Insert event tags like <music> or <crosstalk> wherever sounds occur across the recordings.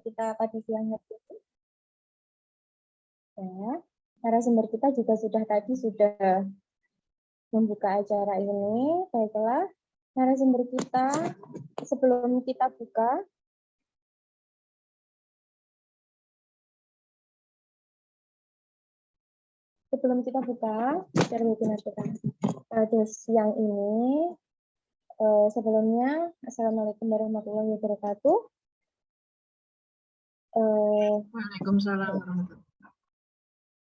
kita pada siang ini. Ya, narasumber kita juga sudah tadi sudah membuka acara ini. Baiklah, narasumber kita sebelum kita buka sebelum kita buka acara webinar kita pada siang ini, eh, sebelumnya Assalamualaikum warahmatullahi wabarakatuh. Eh, Waalaikumsalam warahmatullahi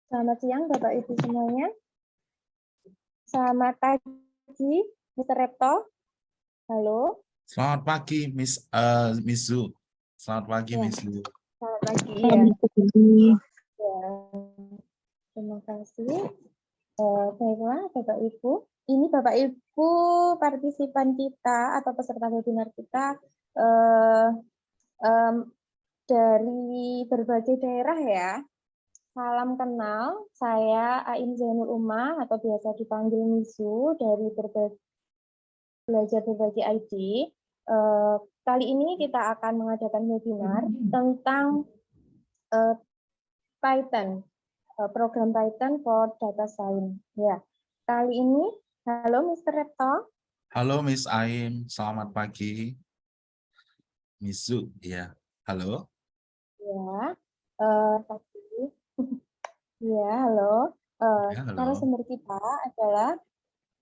selamat siang Bapak Ibu semuanya. Selamat pagi, Mr. Repto. Halo, Selamat pagi, Miss uh, Miss Zu. Selamat pagi, Ya. Miss Zu. selamat pagi. Ya. Ya, terima kasih. Eh, baiklah, Bapak Ibu. Ini Bapak Ibu partisipan kita atau peserta webinar kita eh, em, dari berbagai daerah ya. Salam kenal, saya Ain Zainul Umah atau biasa dipanggil Misu dari berbagai belajar berbagi ID. Eh, kali ini kita akan mengadakan webinar tentang eh, Python, eh, program Python for Data Science. Ya, kali ini, halo Mr. Repto. Halo, Miss Aim. Selamat pagi. Miss Zu, ya. Halo. Ya, eh, tadi. <laughs> ya, halo. Eh, Ya, halo. narasumber kita adalah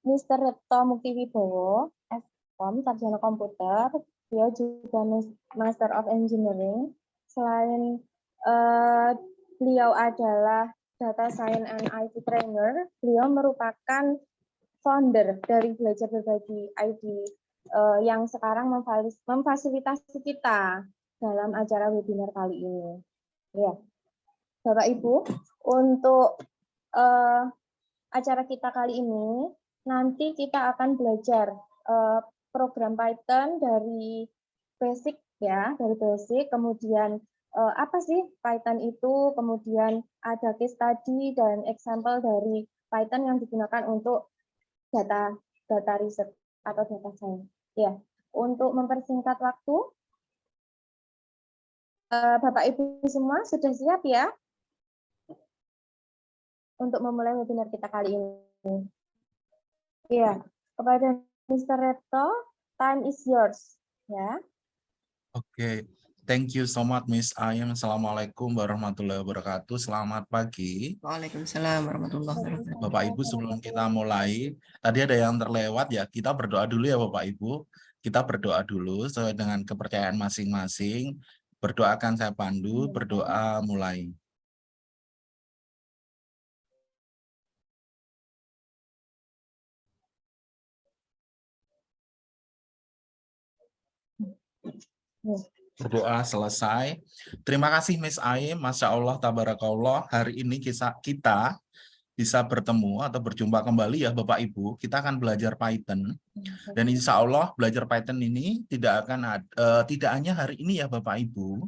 Mr. Repto Muktiwibowo, SCOM, Sarjana Komputer. Dia juga Mas- Master of Engineering. Selain eh, beliau adalah Data Science and IT Trainer, beliau merupakan founder dari Belajar Berbagi ID eh, yang sekarang memfasilitasi kita dalam acara webinar kali ini. Ya, Bapak Ibu, untuk eh, acara kita kali ini nanti kita akan belajar eh, program Python dari basic ya, dari basic, kemudian eh, apa sih Python itu, kemudian ada case study dan example dari Python yang digunakan untuk data data riset atau data science. Ya, untuk mempersingkat waktu, Bapak Ibu semua sudah siap ya untuk memulai webinar kita kali ini. Ya, kepada Mr. Reto, time is yours. Ya, Oke. Thank you so much, Miss Aim. Assalamualaikum warahmatullahi wabarakatuh. Selamat pagi. Waalaikumsalam warahmatullahi wabarakatuh. Bapak Ibu, sebelum kita mulai, tadi ada yang terlewat ya. Kita berdoa dulu ya, Bapak Ibu. Kita berdoa dulu sesuai dengan kepercayaan masing-masing. Berdoa akan saya pandu, berdoa mulai. Berdoa selesai. Terima kasih Miss Aim, Masya Allah, Tabarakallah. Hari ini kisah kita bisa bertemu atau berjumpa kembali ya Bapak Ibu. Kita akan belajar Python. Dan insya Allah belajar Python ini tidak akan ad- eh, tidak hanya hari ini ya Bapak Ibu.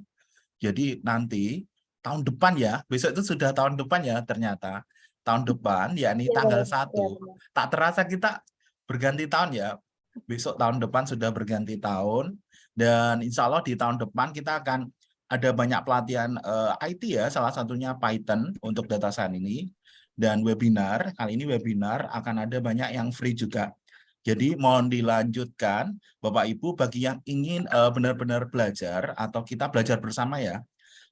Jadi nanti tahun depan ya, besok itu sudah tahun depan ya ternyata. Tahun depan yakni Ya, tanggal ya, 1. ya. Tak terasa kita berganti tahun ya. Besok tahun depan sudah berganti tahun. Dan insya Allah di tahun depan kita akan ada banyak pelatihan eh, IT ya, salah satunya Python untuk data science ini. Dan webinar, kali ini webinar akan ada banyak yang free juga. Jadi mohon dilanjutkan Bapak Ibu bagi yang ingin eh, benar-benar belajar atau kita belajar bersama ya.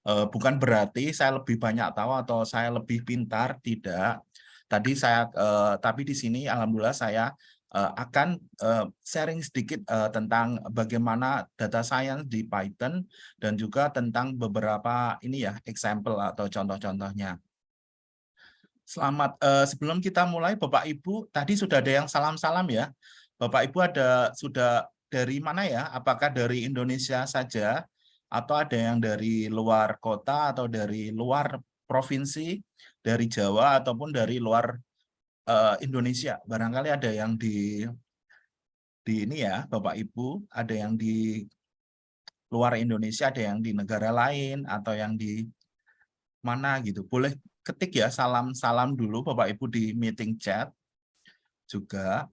Eh, bukan berarti saya lebih banyak tahu atau saya lebih pintar, tidak. Tadi saya eh, tapi di sini alhamdulillah saya eh, akan eh, sharing sedikit eh, tentang bagaimana data science di Python dan juga tentang beberapa ini ya example atau contoh-contohnya. Selamat eh, sebelum kita mulai Bapak Ibu tadi sudah ada yang salam-salam ya. Bapak Ibu ada sudah dari mana ya? Apakah dari Indonesia saja atau ada yang dari luar kota atau dari luar provinsi, dari Jawa ataupun dari luar eh, Indonesia? Barangkali ada yang di di ini ya, Bapak Ibu, ada yang di luar Indonesia, ada yang di negara lain atau yang di mana gitu. Boleh ketik ya salam-salam dulu Bapak Ibu di meeting chat juga.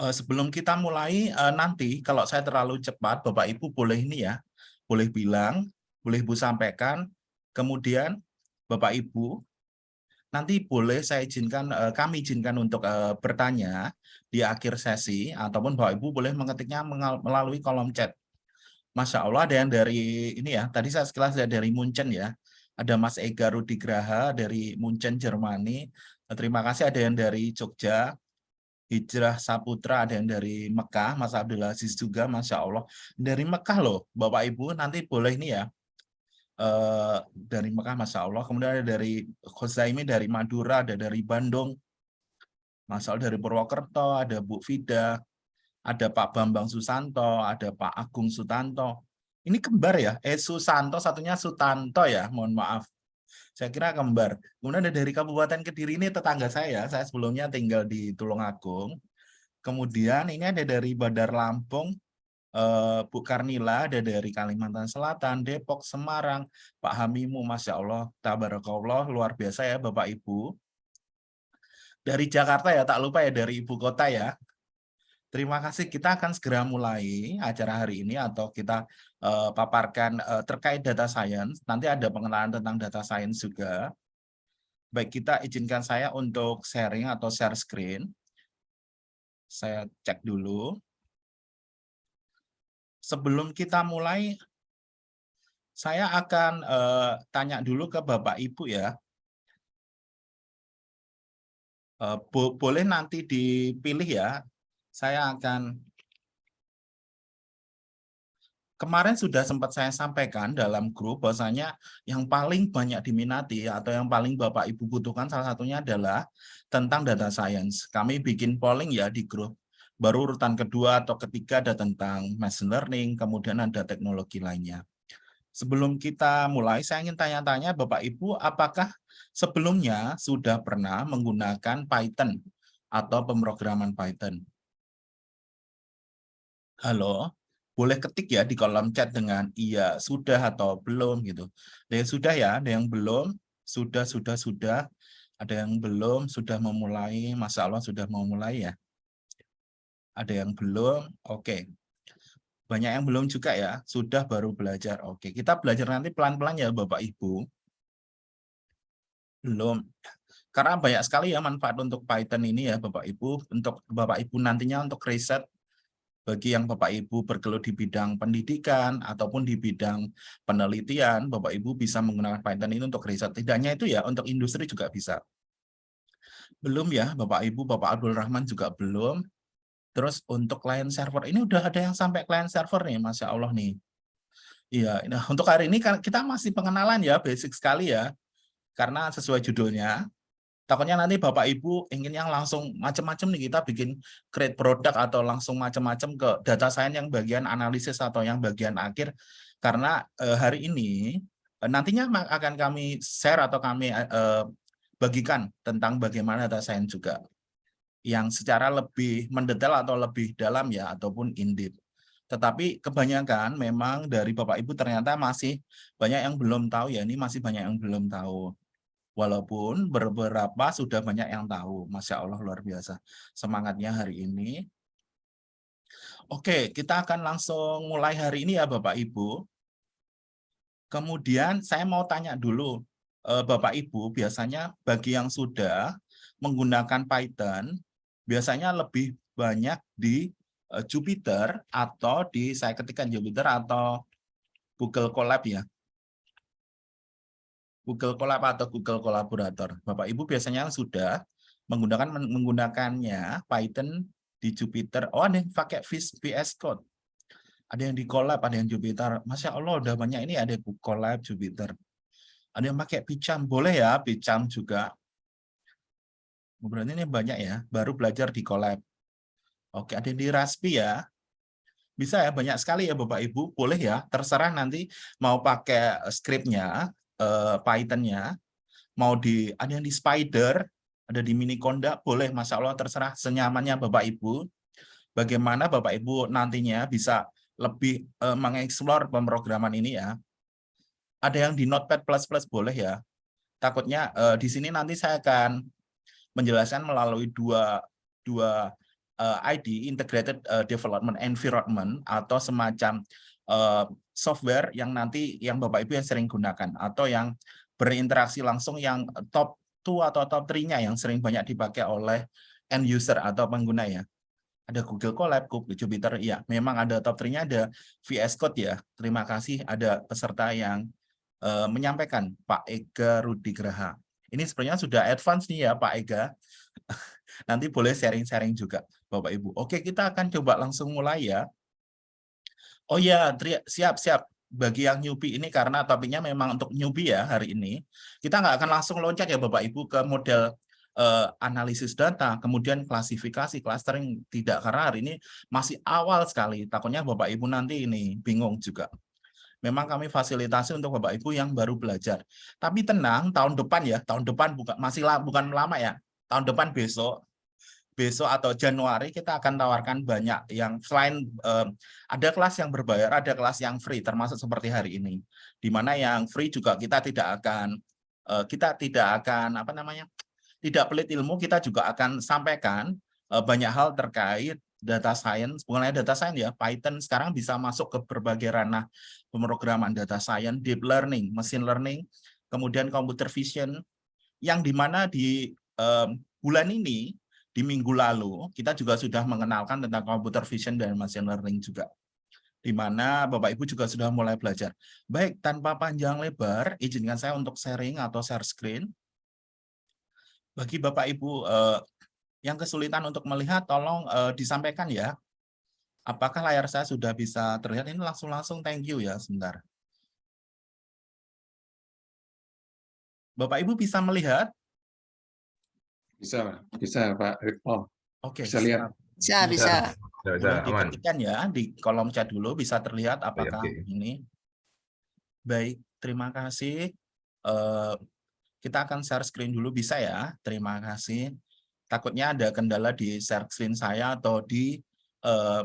Eh, sebelum kita mulai eh, nanti kalau saya terlalu cepat Bapak Ibu boleh ini ya boleh bilang, boleh Ibu sampaikan. Kemudian Bapak Ibu, nanti boleh saya izinkan, eh, kami izinkan untuk bertanya di akhir sesi, ataupun Bapak Ibu boleh mengetiknya melalui kolom chat. Masya Allah ada yang dari ini ya, tadi saya sekilas dari Munchen ya, ada Mas Ega Rudigraha dari Munchen, Jermani. Terima kasih ada yang dari Jogja, Hijrah Saputra, ada yang dari Mekah, Mas Abdul Aziz juga, Masya Allah. Dari Mekah loh, Bapak Ibu, nanti boleh ini ya, eh, dari Mekah, Masya Allah. Kemudian ada dari Khozaimi, dari Madura, ada dari Bandung, Masya Allah, dari Purwokerto, ada Bu Fida, ada Pak Bambang Susanto, ada Pak Agung Sutanto. Ini kembar ya, eh Susanto, satunya Sutanto ya, mohon maaf. Saya kira kembar. Kemudian ada dari Kabupaten Kediri ini tetangga saya, saya sebelumnya tinggal di Tulungagung. Kemudian ini ada dari Badar Lampung, eh, Bu Karnila, ada dari Kalimantan Selatan, Depok, Semarang, Pak Hamimu, Masya Allah, Tabarakallah, luar biasa ya Bapak Ibu. Dari Jakarta ya, tak lupa ya dari Ibu Kota ya. Terima kasih, kita akan segera mulai acara hari ini atau kita eh, paparkan eh, terkait data science. Nanti ada pengenalan tentang data science juga. Baik, kita izinkan saya untuk sharing atau share screen. Saya cek dulu. Sebelum kita mulai, saya akan eh, tanya dulu ke Bapak Ibu ya. Eh, bo boleh nanti dipilih ya. Saya akan kemarin sudah sempat saya sampaikan dalam grup bahwasanya yang paling banyak diminati atau yang paling Bapak Ibu butuhkan salah satunya adalah tentang data science. Kami bikin polling ya di grup. Baru urutan kedua atau ketiga ada tentang machine learning, kemudian ada teknologi lainnya. Sebelum kita mulai, saya ingin tanya-tanya Bapak Ibu, apakah sebelumnya sudah pernah menggunakan Python atau pemrograman Python? Halo? boleh ketik ya di kolom chat dengan iya sudah atau belum gitu. Ada yang sudah ya, ada yang belum, sudah sudah sudah, ada yang belum sudah memulai, Masya Allah sudah memulai ya. Ada yang belum, oke. Banyak yang belum juga ya, sudah baru belajar. Oke, kita belajar nanti pelan-pelan ya Bapak Ibu. Belum. Karena banyak sekali ya manfaat untuk Python ini ya Bapak Ibu, untuk Bapak Ibu nantinya untuk riset bagi yang Bapak Ibu bergelut di bidang pendidikan ataupun di bidang penelitian, Bapak Ibu bisa menggunakan Python ini untuk riset. Tidak hanya itu ya, untuk industri juga bisa. Belum ya, Bapak Ibu, Bapak Abdul Rahman juga belum. Terus untuk client server, ini udah ada yang sampai client server nih, Masya Allah nih. Iya, nah untuk hari ini kan kita masih pengenalan ya, basic sekali ya. Karena sesuai judulnya, Takutnya nanti Bapak Ibu ingin yang langsung macam-macam nih kita bikin create produk atau langsung macam-macam ke data science yang bagian analisis atau yang bagian akhir. Karena eh, hari ini eh, nantinya akan kami share atau kami eh, bagikan tentang bagaimana data science juga yang secara lebih mendetail atau lebih dalam ya ataupun in depth. Tetapi kebanyakan memang dari Bapak Ibu ternyata masih banyak yang belum tahu ya, ini masih banyak yang belum tahu. Walaupun beberapa sudah banyak yang tahu. Masya Allah luar biasa. Semangatnya hari ini. Oke, kita akan langsung mulai hari ini ya Bapak Ibu. Kemudian saya mau tanya dulu, eh, Bapak Ibu, biasanya bagi yang sudah menggunakan Python, biasanya lebih banyak di eh, Jupyter atau di, saya ketikkan Jupyter atau Google Colab ya. Google Colab atau Google Collaborator. Bapak Ibu biasanya sudah menggunakan menggunakannya Python di Jupyter. Oh, ada yang pakai VS Code. Ada yang di Colab, ada yang Jupyter. Masya Allah, udah banyak ini ada Colab, Jupyter. Ada yang pakai Picam, boleh ya Picam juga. Berarti ini banyak ya, baru belajar di Colab. Oke, ada yang di Raspi ya. Bisa ya, banyak sekali ya Bapak Ibu. Boleh ya, terserah nanti mau pakai scriptnya uh, Python-nya, mau di ada yang di Spider, ada di Miniconda, boleh, Masya Allah terserah senyamannya Bapak Ibu. Bagaimana Bapak Ibu nantinya bisa lebih uh, mengeksplor pemrograman ini ya. Ada yang di Notepad++ boleh ya. Takutnya uh, di sini nanti saya akan menjelaskan melalui dua dua uh, ID Integrated Development Environment atau semacam uh, software yang nanti yang Bapak Ibu yang sering gunakan atau yang berinteraksi langsung yang top 2 atau top 3-nya yang sering banyak dipakai oleh end user atau pengguna ya. Ada Google Colab, Google Jupyter, ya memang ada top 3-nya ada VS Code ya. Terima kasih ada peserta yang uh, menyampaikan Pak Ega Rudi Graha. Ini sebenarnya sudah advance nih ya Pak Ega. <laughs> Nanti boleh sharing-sharing juga Bapak Ibu. Oke, kita akan coba langsung mulai ya. Oh ya, siap-siap. Bagi yang newbie ini karena topiknya memang untuk newbie ya hari ini. Kita nggak akan langsung loncat ya Bapak Ibu ke model uh, analisis data, kemudian klasifikasi, clustering. Tidak, karena hari ini masih awal sekali. Takutnya Bapak Ibu nanti ini bingung juga. Memang kami fasilitasi untuk Bapak Ibu yang baru belajar. Tapi tenang, tahun depan ya, tahun depan bukan masih bukan lama ya. Tahun depan besok besok atau Januari kita akan tawarkan banyak yang selain eh, ada kelas yang berbayar, ada kelas yang free termasuk seperti hari ini. Di mana yang free juga kita tidak akan eh, kita tidak akan apa namanya? tidak pelit ilmu, kita juga akan sampaikan eh, banyak hal terkait data science, bukan hanya data science ya, Python sekarang bisa masuk ke berbagai ranah pemrograman data science, deep learning, machine learning, kemudian computer vision, yang di mana di um, bulan ini di minggu lalu kita juga sudah mengenalkan tentang computer vision dan machine learning juga di mana Bapak Ibu juga sudah mulai belajar. Baik, tanpa panjang lebar, izinkan saya untuk sharing atau share screen. Bagi Bapak Ibu eh, yang kesulitan untuk melihat, tolong eh, disampaikan ya. Apakah layar saya sudah bisa terlihat? Ini langsung-langsung thank you ya, sebentar. Bapak Ibu bisa melihat? Bisa, bisa Pak Ripto. Oke, Bisa lihat. Bisa, bisa. Bisa, bisa, aman. diketikkan ya di kolom chat dulu bisa terlihat apakah oke. ini. Baik, terima kasih. Eh, kita akan share screen dulu bisa ya. Terima kasih. Takutnya ada kendala di share screen saya atau di eh,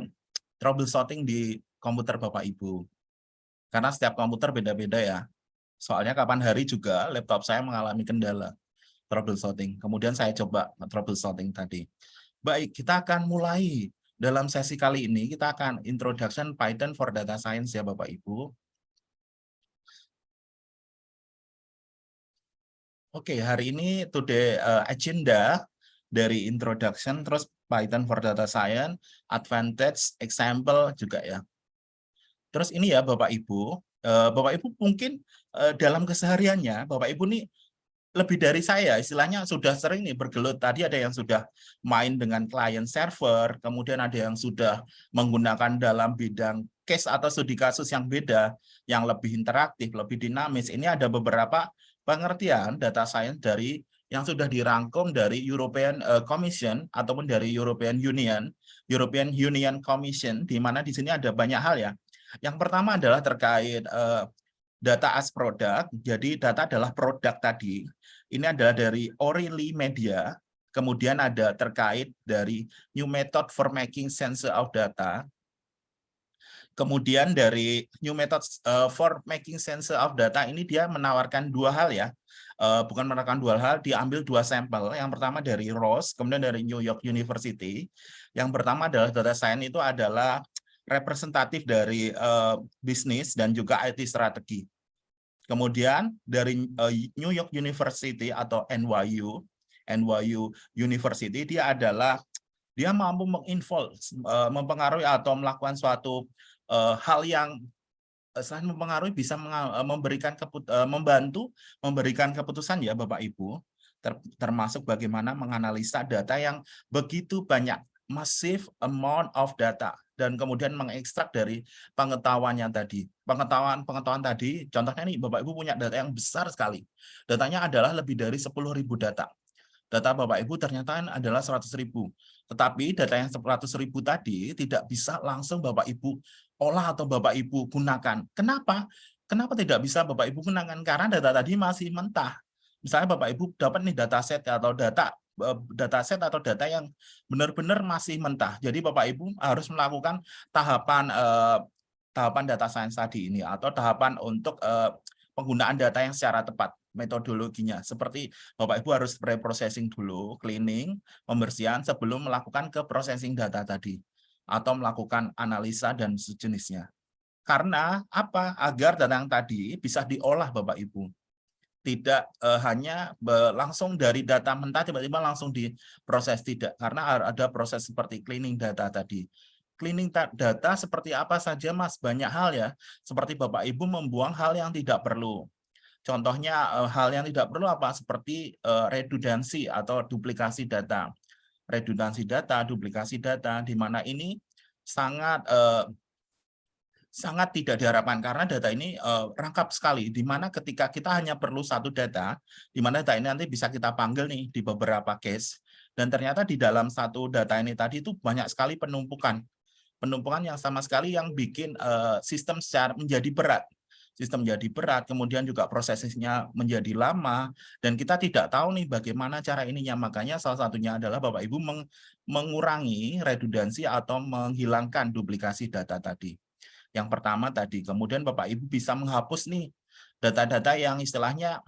troubleshooting di komputer Bapak Ibu. Karena setiap komputer beda-beda ya. Soalnya kapan hari juga laptop saya mengalami kendala troubleshooting. Kemudian saya coba troubleshooting tadi. Baik, kita akan mulai dalam sesi kali ini. Kita akan introduction Python for Data Science ya Bapak Ibu. Oke, hari ini today uh, agenda dari introduction, terus Python for Data Science, advantage, example juga ya. Terus ini ya Bapak Ibu, uh, Bapak Ibu mungkin uh, dalam kesehariannya Bapak Ibu nih lebih dari saya, istilahnya sudah sering nih bergelut. Tadi ada yang sudah main dengan client server, kemudian ada yang sudah menggunakan dalam bidang case atau studi kasus yang beda, yang lebih interaktif, lebih dinamis. Ini ada beberapa pengertian data science dari yang sudah dirangkum dari European eh, Commission ataupun dari European Union, European Union Commission, di mana di sini ada banyak hal ya. Yang pertama adalah terkait uh, data as product. Jadi data adalah produk tadi. Ini adalah dari O'Reilly Media. Kemudian ada terkait dari new method for making sense of data. Kemudian dari new method uh, for making sense of data ini dia menawarkan dua hal ya. Uh, bukan menawarkan dua hal, diambil dua sampel. Yang pertama dari Ross, kemudian dari New York University. Yang pertama adalah data science itu adalah representatif dari uh, bisnis dan juga IT strategi. Kemudian dari uh, New York University atau NYU, NYU University dia adalah dia mampu menginvolve, uh, mempengaruhi atau melakukan suatu uh, hal yang selain mempengaruhi bisa memberikan membantu memberikan keputusan ya Bapak Ibu, ter, termasuk bagaimana menganalisa data yang begitu banyak, massive amount of data dan kemudian mengekstrak dari pengetahuannya tadi. Pengetahuan-pengetahuan tadi, contohnya nih Bapak Ibu punya data yang besar sekali. Datanya adalah lebih dari 10.000 data. Data Bapak Ibu ternyata adalah 100.000. Tetapi data yang 100.000 tadi tidak bisa langsung Bapak Ibu olah atau Bapak Ibu gunakan. Kenapa? Kenapa tidak bisa Bapak Ibu gunakan? Karena data tadi masih mentah. Misalnya Bapak Ibu dapat nih dataset atau data Eh, dataset atau data yang benar-benar masih mentah. Jadi Bapak Ibu harus melakukan tahapan eh, tahapan data science tadi ini atau tahapan untuk eh, penggunaan data yang secara tepat metodologinya. Seperti Bapak Ibu harus pre-processing dulu, cleaning, pembersihan sebelum melakukan ke processing data tadi atau melakukan analisa dan sejenisnya. Karena apa? Agar data yang tadi bisa diolah Bapak Ibu. Tidak eh, hanya langsung dari data mentah tiba-tiba langsung diproses tidak. Karena ada proses seperti cleaning data tadi. Cleaning ta- data seperti apa saja Mas? Banyak hal ya. Seperti Bapak Ibu membuang hal yang tidak perlu. Contohnya eh, hal yang tidak perlu apa? Seperti eh, redundansi atau duplikasi data. Redundansi data, duplikasi data, di mana ini sangat eh, sangat tidak diharapkan karena data ini rangkap sekali di mana ketika kita hanya perlu satu data di mana data ini nanti bisa kita panggil nih di beberapa case dan ternyata di dalam satu data ini tadi itu banyak sekali penumpukan penumpukan yang sama sekali yang bikin eh, sistem secara menjadi berat sistem menjadi berat kemudian juga prosesnya menjadi lama dan kita tidak tahu nih bagaimana cara ininya makanya salah satunya adalah Bapak Ibu meng- mengurangi redundansi atau menghilangkan duplikasi data tadi yang pertama tadi. Kemudian Bapak Ibu bisa menghapus nih data-data yang istilahnya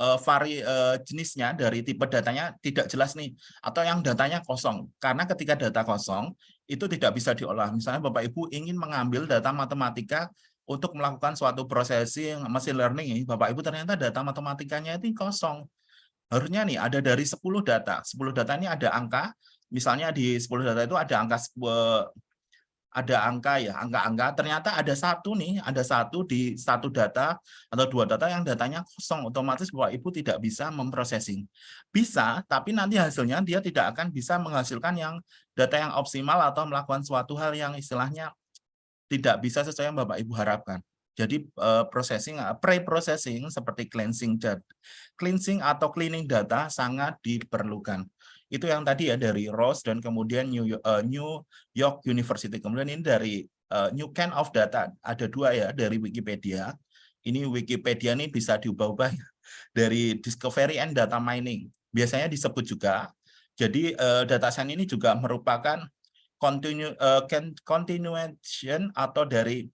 eh, vari eh, jenisnya dari tipe datanya tidak jelas nih atau yang datanya kosong. Karena ketika data kosong itu tidak bisa diolah. Misalnya Bapak Ibu ingin mengambil data matematika untuk melakukan suatu processing machine learning ini, Bapak Ibu ternyata data matematikanya itu kosong. Harusnya nih ada dari 10 data. 10 data ini ada angka, misalnya di 10 data itu ada angka ada angka ya, angka-angka, ternyata ada satu nih, ada satu di satu data atau dua data yang datanya kosong, otomatis Bapak Ibu tidak bisa memprosesing. Bisa, tapi nanti hasilnya dia tidak akan bisa menghasilkan yang data yang optimal atau melakukan suatu hal yang istilahnya tidak bisa sesuai yang Bapak Ibu harapkan. Jadi eh, processing, eh, pre-processing seperti cleansing cleansing atau cleaning data sangat diperlukan itu yang tadi ya dari Ross dan kemudian New York, uh, New York University. Kemudian ini dari uh, New Kind of Data. Ada dua ya dari Wikipedia. Ini Wikipedia ini bisa diubah-ubah <laughs> dari Discovery and Data Mining. Biasanya disebut juga. Jadi uh, data science ini juga merupakan continue, uh, continuation atau dari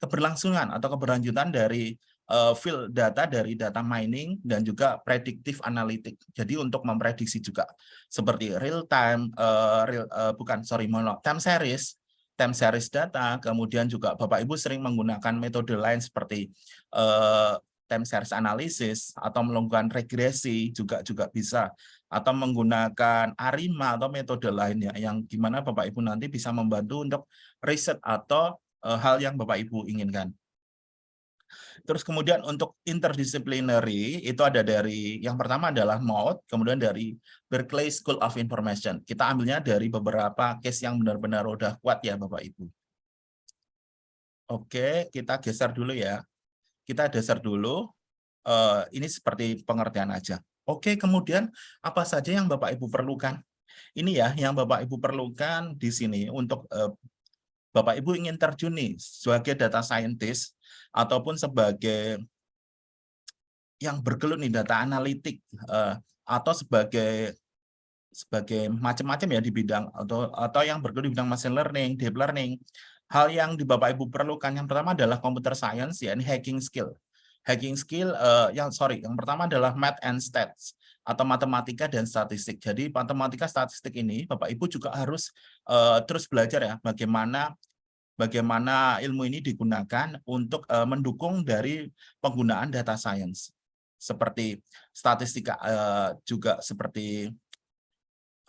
keberlangsungan atau keberlanjutan dari uh, field data dari data mining dan juga predictive analytic. Jadi untuk memprediksi juga seperti real time, uh, real, uh, bukan sorry, mono, time series, time series data. Kemudian juga Bapak Ibu sering menggunakan metode lain seperti uh, time series analysis atau melakukan regresi juga juga bisa atau menggunakan ARIMA atau metode lainnya yang gimana Bapak Ibu nanti bisa membantu untuk riset atau uh, hal yang Bapak Ibu inginkan. Terus kemudian untuk interdisciplinary itu ada dari yang pertama adalah MOUT, kemudian dari Berkeley School of Information. Kita ambilnya dari beberapa case yang benar-benar udah kuat ya Bapak Ibu. Oke, kita geser dulu ya. Kita geser dulu. Uh, ini seperti pengertian aja. Oke, kemudian apa saja yang Bapak Ibu perlukan? Ini ya yang Bapak Ibu perlukan di sini untuk uh, Bapak Ibu ingin terjun nih sebagai data scientist ataupun sebagai yang bergelut nih data analitik uh, atau sebagai sebagai macam-macam ya di bidang atau atau yang bergelut di bidang machine learning, deep learning. Hal yang di Bapak Ibu perlukan yang pertama adalah computer science ya ini hacking skill. Hacking skill uh, yang sorry, yang pertama adalah math and stats atau matematika dan statistik. Jadi matematika statistik ini Bapak Ibu juga harus uh, terus belajar ya bagaimana bagaimana ilmu ini digunakan untuk uh, mendukung dari penggunaan data science. Seperti statistika uh, juga seperti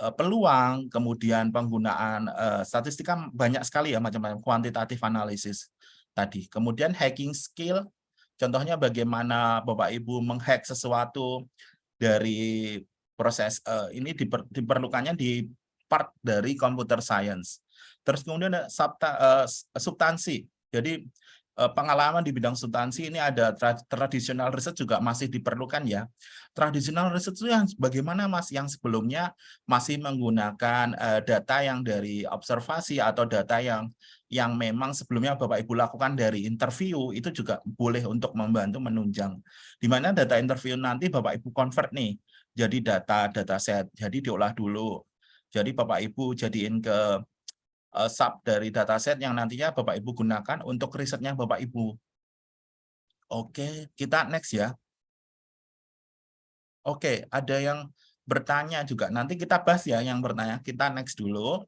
uh, peluang kemudian penggunaan uh, statistika banyak sekali ya macam-macam kuantitatif analisis tadi. Kemudian hacking skill contohnya bagaimana Bapak Ibu menghack sesuatu dari proses uh, ini diper, diperlukannya di part dari computer science Terus kemudian subta, uh, substansi. Jadi uh, pengalaman di bidang substansi ini ada tra tradisional riset juga masih diperlukan ya. Tradisional riset itu yang bagaimana Mas yang sebelumnya masih menggunakan uh, data yang dari observasi atau data yang yang memang sebelumnya Bapak Ibu lakukan dari interview itu juga boleh untuk membantu menunjang. Di mana data interview nanti Bapak Ibu convert nih jadi data data set. Jadi diolah dulu. Jadi Bapak Ibu jadiin ke uh, sub dari dataset yang nantinya Bapak Ibu gunakan untuk risetnya Bapak Ibu. Oke, kita next ya. Oke, ada yang bertanya juga. Nanti kita bahas ya yang bertanya. Kita next dulu.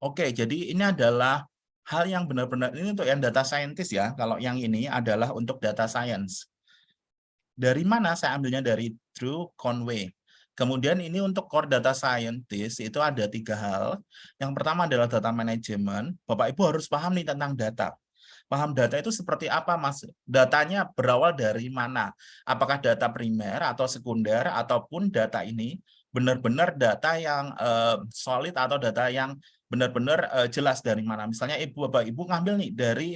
Oke, jadi ini adalah hal yang benar-benar ini untuk yang data scientist ya. Kalau yang ini adalah untuk data science. Dari mana saya ambilnya dari Drew Conway. Kemudian ini untuk core data scientist itu ada tiga hal. Yang pertama adalah data management. Bapak Ibu harus paham nih tentang data. Paham data itu seperti apa Mas? Datanya berawal dari mana? Apakah data primer atau sekunder ataupun data ini benar-benar data yang uh, solid atau data yang benar-benar uh, jelas dari mana? Misalnya Ibu Bapak Ibu ngambil nih dari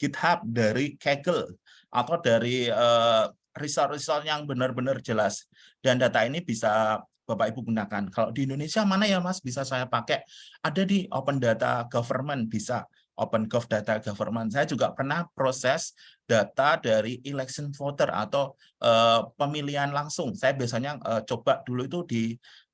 GitHub, dari Kaggle atau dari uh, result-result yang benar-benar jelas. Dan data ini bisa Bapak Ibu gunakan. Kalau di Indonesia mana ya Mas bisa saya pakai? Ada di Open Data Government bisa. Open Gov Data Government. Saya juga pernah proses data dari election voter atau uh, pemilihan langsung. Saya biasanya uh, coba dulu itu di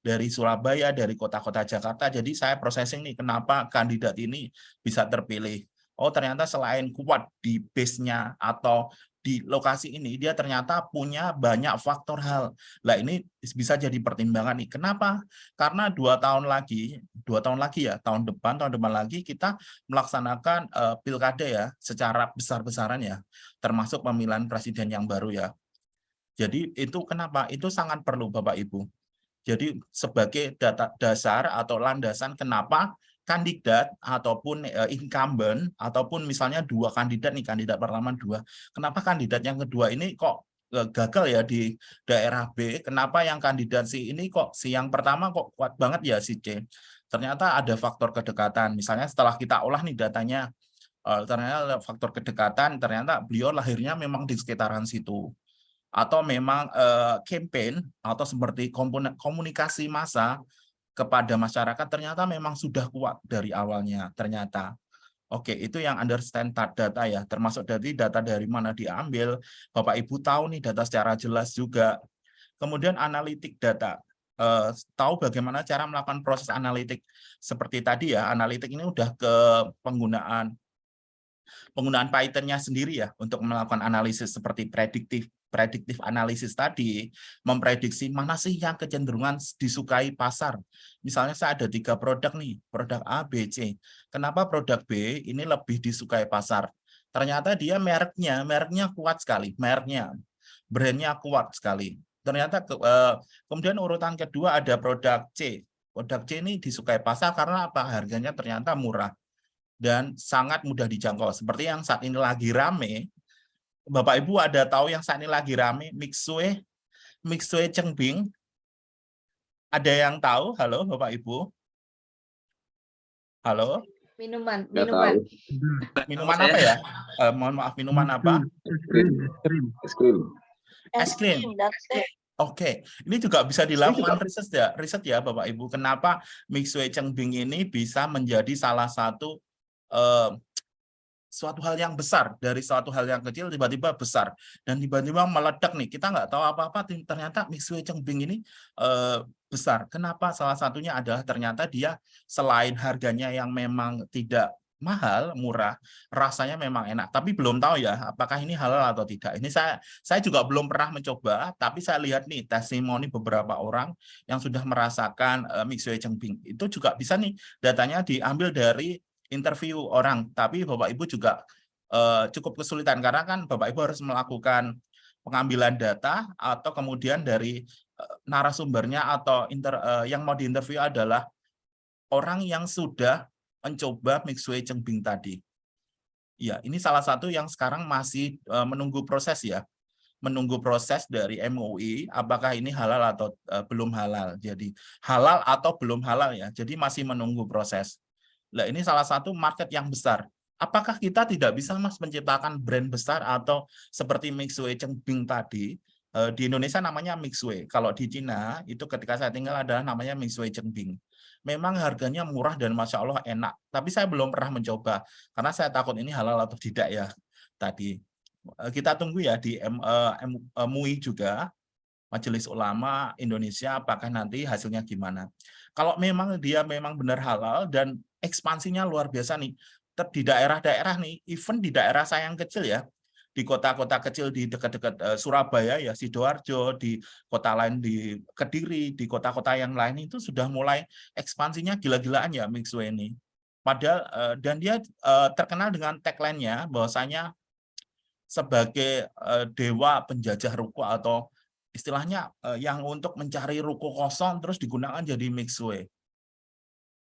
dari Surabaya, dari kota-kota Jakarta. Jadi saya processing nih kenapa kandidat ini bisa terpilih. Oh ternyata selain kuat di base-nya atau di lokasi ini dia ternyata punya banyak faktor hal. Lah ini bisa jadi pertimbangan nih. Kenapa? Karena dua tahun lagi, dua tahun lagi ya, tahun depan, tahun depan lagi kita melaksanakan uh, pilkada ya, secara besar-besaran ya, termasuk pemilihan presiden yang baru ya. Jadi itu kenapa? Itu sangat perlu Bapak Ibu. Jadi sebagai data dasar atau landasan kenapa kandidat ataupun uh, incumbent ataupun misalnya dua kandidat nih kandidat pertama dua. Kenapa kandidat yang kedua ini kok uh, gagal ya di daerah B? Kenapa yang kandidat si ini kok si yang pertama kok kuat banget ya si C? Ternyata ada faktor kedekatan. Misalnya setelah kita olah nih datanya uh, ternyata faktor kedekatan ternyata beliau lahirnya memang di sekitaran situ. Atau memang uh, campaign atau seperti komunikasi massa kepada masyarakat ternyata memang sudah kuat dari awalnya ternyata. Oke, itu yang understand data ya, termasuk dari data dari mana diambil. Bapak Ibu tahu nih data secara jelas juga. Kemudian analitik data. Eh, tahu bagaimana cara melakukan proses analitik. Seperti tadi ya, analitik ini udah ke penggunaan penggunaan Python-nya sendiri ya untuk melakukan analisis seperti prediktif prediktif analisis tadi memprediksi mana sih yang kecenderungan disukai pasar. Misalnya saya ada tiga produk nih, produk A, B, C. Kenapa produk B ini lebih disukai pasar? Ternyata dia mereknya, mereknya kuat sekali, mereknya, brandnya kuat sekali. Ternyata ke, eh, kemudian urutan kedua ada produk C. Produk C ini disukai pasar karena apa? Harganya ternyata murah dan sangat mudah dijangkau. Seperti yang saat ini lagi rame, Bapak Ibu ada tahu yang saat ini lagi rame? Mixue? Mixue Cengbing ada yang tahu? Halo Bapak Ibu. Halo? Minuman minuman tahu. minuman. Apa ya? Eh, mohon maaf minuman apa? Es krim. Es krim. Oke, ini juga bisa dilakukan riset ya, riset ya Bapak Ibu. Kenapa Mixue Cengbing ini bisa menjadi salah satu eh, suatu hal yang besar dari suatu hal yang kecil tiba-tiba besar. Dan tiba-tiba meledak nih kita nggak tahu apa-apa ternyata Mixue Cengbing ini uh, besar. Kenapa? Salah satunya adalah ternyata dia selain harganya yang memang tidak mahal murah rasanya memang enak. Tapi belum tahu ya apakah ini halal atau tidak. Ini saya saya juga belum pernah mencoba tapi saya lihat nih testimoni beberapa orang yang sudah merasakan uh, Mixue Cengbing itu juga bisa nih datanya diambil dari interview orang, tapi Bapak Ibu juga uh, cukup kesulitan karena kan Bapak Ibu harus melakukan pengambilan data atau kemudian dari uh, narasumbernya atau inter, uh, yang mau diinterview adalah orang yang sudah mencoba Mixway Cengbing tadi. Ya, ini salah satu yang sekarang masih uh, menunggu proses ya menunggu proses dari MUI apakah ini halal atau uh, belum halal. Jadi halal atau belum halal ya. Jadi masih menunggu proses. Nah, ini salah satu market yang besar. Apakah kita tidak bisa Mas menciptakan brand besar atau seperti Mixway Cengbing tadi? Eh, di Indonesia namanya Mixway. Kalau di Cina itu ketika saya tinggal adalah namanya Mixway Cengbing. Memang harganya murah dan masya Allah enak. Tapi saya belum pernah mencoba karena saya takut ini halal atau tidak ya tadi. Eh, kita tunggu ya di MUI juga Majelis Ulama Indonesia apakah nanti hasilnya gimana. Kalau memang dia memang benar halal dan ekspansinya luar biasa nih. Di daerah-daerah nih, even di daerah saya yang kecil ya, di kota-kota kecil di dekat-dekat uh, Surabaya ya Sidoarjo di kota lain di Kediri di kota-kota yang lain itu sudah mulai ekspansinya gila-gilaan ya Mixway ini Padahal eh, dan dia eh, terkenal dengan tagline-nya bahwasanya sebagai eh, dewa penjajah ruko atau istilahnya eh, yang untuk mencari ruko kosong terus digunakan jadi mixway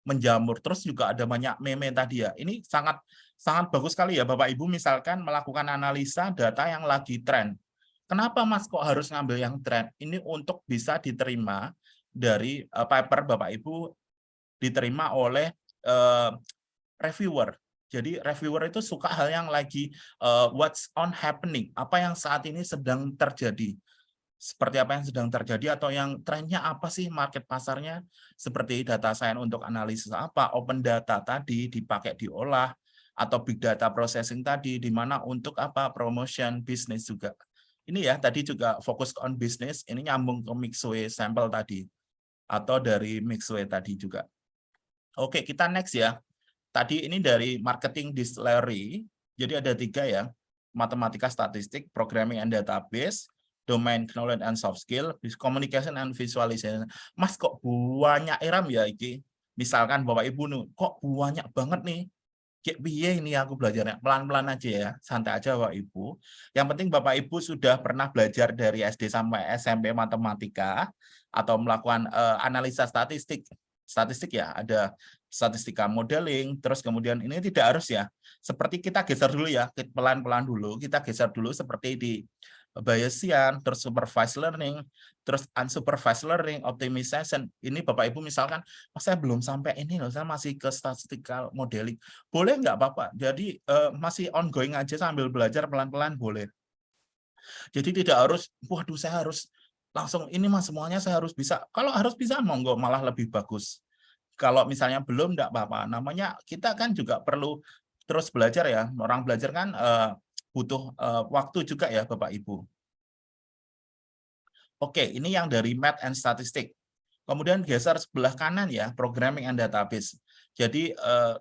menjamur. Terus juga ada banyak meme tadi ya. Ini sangat sangat bagus sekali ya Bapak Ibu misalkan melakukan analisa data yang lagi tren. Kenapa Mas kok harus ngambil yang tren? Ini untuk bisa diterima dari eh, paper Bapak Ibu diterima oleh eh, reviewer. Jadi reviewer itu suka hal yang lagi eh, what's on happening apa yang saat ini sedang terjadi seperti apa yang sedang terjadi atau yang trennya apa sih market pasarnya? Seperti data science untuk analisis apa? Open data tadi dipakai diolah atau big data processing tadi di mana untuk apa? Promotion bisnis juga. Ini ya tadi juga fokus on bisnis ini nyambung ke mixway sampel tadi atau dari mixway tadi juga. Oke kita next ya. Tadi ini dari marketing distillery jadi ada tiga ya matematika statistik programming and database domain knowledge and soft skill, communication and visualization. Mas kok banyak iram ya iki? Misalkan Bapak Ibu nih, kok banyak banget nih? Kayak piye ini aku belajarnya? Pelan-pelan aja ya, santai aja Bapak Ibu. Yang penting Bapak Ibu sudah pernah belajar dari SD sampai SMP matematika atau melakukan uh, analisa statistik. Statistik ya, ada statistika modeling, terus kemudian ini tidak harus ya. Seperti kita geser dulu ya, pelan-pelan dulu, kita geser dulu seperti di Bayesian, terus supervised learning, terus unsupervised learning, optimization. Ini Bapak Ibu misalkan, oh, saya belum sampai ini loh, saya masih ke statistical modeling. Boleh nggak Bapak? Jadi uh, masih ongoing aja sambil belajar pelan-pelan boleh. Jadi tidak harus, waduh saya harus langsung ini mas semuanya saya harus bisa. Kalau harus bisa monggo malah lebih bagus. Kalau misalnya belum enggak apa-apa. Namanya kita kan juga perlu terus belajar ya. Orang belajar kan uh, butuh uh, waktu juga ya Bapak Ibu. Oke, ini yang dari Math and Statistic. Kemudian geser sebelah kanan ya, Programming and Database. Jadi uh,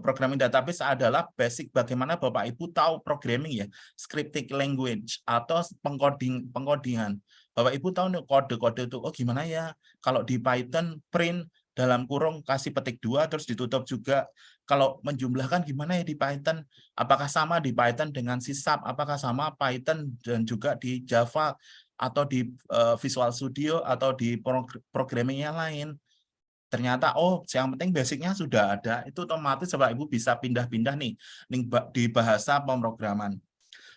programming database adalah basic bagaimana Bapak Ibu tahu programming ya, scripting language atau pengkoding pengkodingan. Bapak Ibu tahu kode-kode itu oh gimana ya kalau di Python print dalam kurung kasih petik dua terus ditutup juga kalau menjumlahkan gimana ya di Python? Apakah sama di Python dengan sisap? Apakah sama Python dan juga di Java atau di uh, Visual Studio atau di programming yang lain? Ternyata oh yang penting basicnya sudah ada, itu otomatis Bapak Ibu bisa pindah-pindah nih di bahasa pemrograman.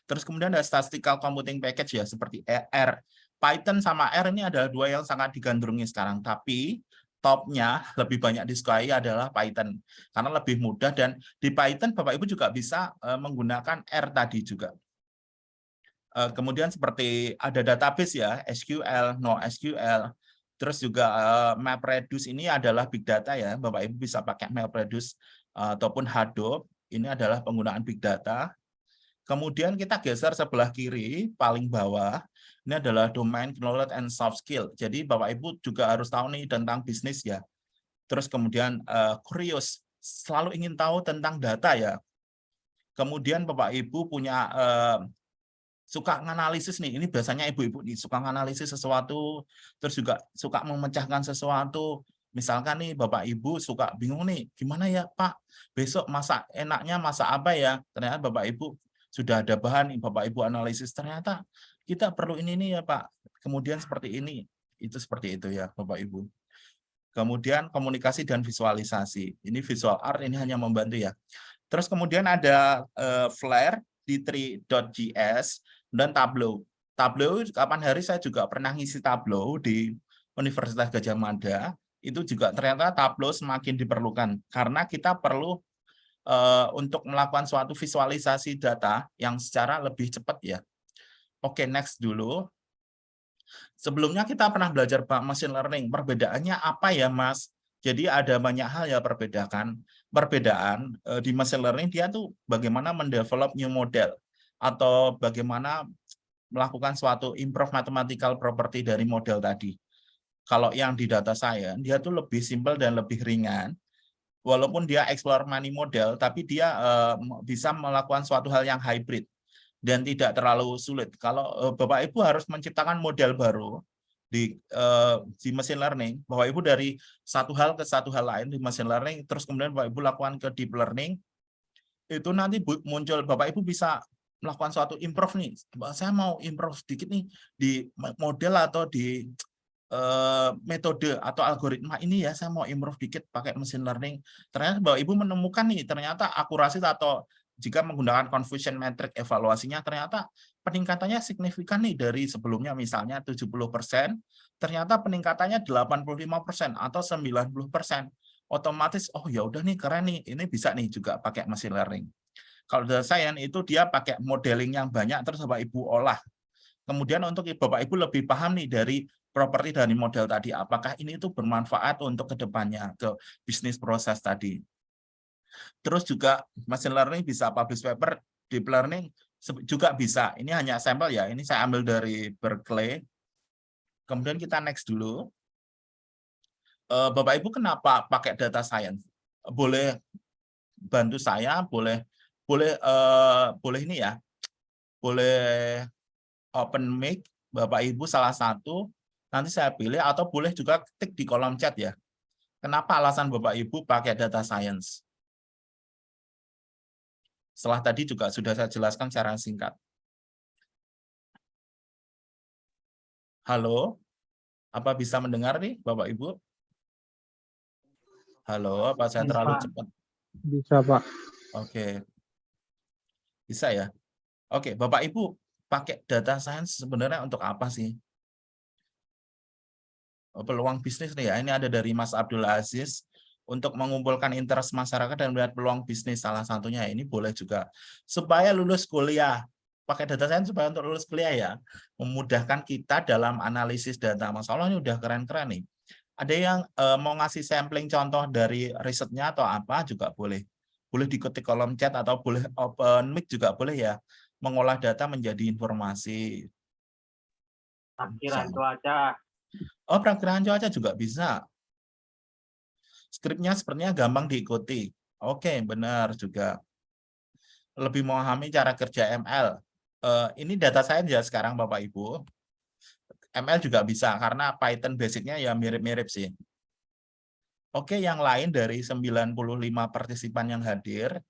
Terus kemudian ada statistical computing package ya seperti R. Python sama R ini adalah dua yang sangat digandrungi sekarang, tapi topnya lebih banyak disukai adalah Python. Karena lebih mudah dan di Python Bapak Ibu juga bisa uh, menggunakan R tadi juga. Uh, kemudian seperti ada database ya, SQL, NoSQL, terus juga uh, MapReduce ini adalah big data ya, Bapak Ibu bisa pakai MapReduce ataupun Hadoop, ini adalah penggunaan big data. Kemudian kita geser sebelah kiri, paling bawah, ini adalah domain knowledge and soft skill. Jadi Bapak Ibu juga harus tahu nih tentang bisnis ya. Terus kemudian uh, curious, selalu ingin tahu tentang data ya. Kemudian Bapak Ibu punya uh, suka menganalisis nih. Ini biasanya ibu-ibu nih suka menganalisis sesuatu, terus juga suka memecahkan sesuatu. Misalkan nih Bapak Ibu suka bingung nih, gimana ya Pak, besok masak enaknya masak apa ya? Ternyata Bapak Ibu sudah ada bahan, Bapak Ibu analisis, ternyata kita perlu ini nih ya Pak, kemudian seperti ini, itu seperti itu ya Bapak Ibu. Kemudian komunikasi dan visualisasi, ini visual art ini hanya membantu ya. Terus kemudian ada uh, Flare, d3.js, dan Tableau. Tableau, kapan hari saya juga pernah ngisi Tableau di Universitas Gajah Mada, itu juga ternyata Tableau semakin diperlukan, karena kita perlu uh, untuk melakukan suatu visualisasi data yang secara lebih cepat ya. Oke, next dulu. Sebelumnya kita pernah belajar machine learning. Perbedaannya apa ya, Mas? Jadi ada banyak hal ya perbedaan. Perbedaan eh, di machine learning dia tuh bagaimana mendevelop new model atau bagaimana melakukan suatu improve mathematical property dari model tadi. Kalau yang di data science, dia tuh lebih simple dan lebih ringan. Walaupun dia explore money model, tapi dia uh, bisa melakukan suatu hal yang hybrid dan tidak terlalu sulit. Kalau uh, Bapak Ibu harus menciptakan model baru, di eh, di machine learning, Bapak Ibu dari satu hal ke satu hal lain di machine learning, terus kemudian Bapak Ibu lakukan ke deep learning, itu nanti muncul Bapak Ibu bisa melakukan suatu improve nih. Saya mau improve sedikit nih di model atau di eh, metode atau algoritma ini ya saya mau improve dikit pakai machine learning. Ternyata Bapak Ibu menemukan nih ternyata akurasi atau jika menggunakan confusion metric evaluasinya ternyata peningkatannya signifikan nih dari sebelumnya misalnya 70%, ternyata peningkatannya 85% atau 90%. Otomatis oh ya udah nih keren nih, ini bisa nih juga pakai machine learning. Kalau data science itu dia pakai modeling yang banyak terus Bapak Ibu olah. Kemudian untuk Bapak Ibu lebih paham nih dari properti dari model tadi, apakah ini itu bermanfaat untuk ke depannya ke bisnis proses tadi. Terus juga machine learning bisa publish paper, deep learning juga bisa. Ini hanya sampel ya, ini saya ambil dari Berkeley. Kemudian kita next dulu. Eh, Bapak Ibu kenapa pakai data science? Boleh bantu saya, boleh boleh eh, boleh ini ya, boleh open mic Bapak Ibu salah satu, nanti saya pilih atau boleh juga ketik di kolom chat ya. Kenapa alasan Bapak Ibu pakai data science? Setelah tadi juga sudah saya jelaskan secara singkat. Halo, apa bisa mendengar nih Bapak Ibu? Halo, apa saya terlalu Bisa. cepat? Bisa, Pak. Oke. Bisa ya? Oke, Bapak Ibu pakai data science sebenarnya untuk apa sih? Oh, Peluang bisnis nih ya, ini ada dari Mas Abdul Aziz untuk mengumpulkan interest masyarakat dan melihat peluang bisnis. Salah satunya ini boleh juga supaya lulus kuliah. Pakai data science supaya untuk lulus kuliah ya. Memudahkan kita dalam analisis data. Mas Allah ini udah keren-keren nih. Ada yang eh, mau ngasih sampling contoh dari risetnya atau apa juga boleh. Boleh diketik kolom chat atau boleh open mic juga boleh ya. Mengolah data menjadi informasi. Sama. cuaca. Oh, perakiraan cuaca juga bisa. Skripnya sepertinya gampang diikuti. Oke, benar juga. Lebih memahami cara kerja ML. Eh, ini data science ya sekarang Bapak Ibu. ML juga bisa karena Python basicnya ya mirip-mirip sih. Oke, yang lain dari 95 partisipan yang hadir.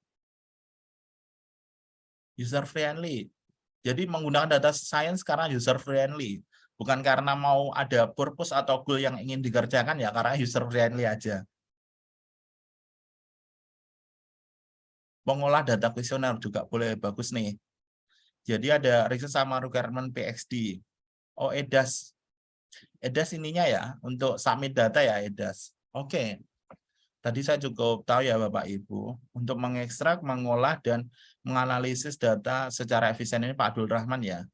User friendly. Jadi menggunakan data science karena user friendly. Bukan karena mau ada purpose atau goal yang ingin dikerjakan ya, karena user friendly aja. Mengolah data kuesioner juga boleh bagus nih. Jadi ada research sama requirement PXD. Oh, EDAS. EDAS ininya ya, untuk submit data ya EDAS. Oke. Tadi saya cukup tahu ya Bapak Ibu, untuk mengekstrak, mengolah, dan menganalisis data secara efisien ini Pak Abdul Rahman ya.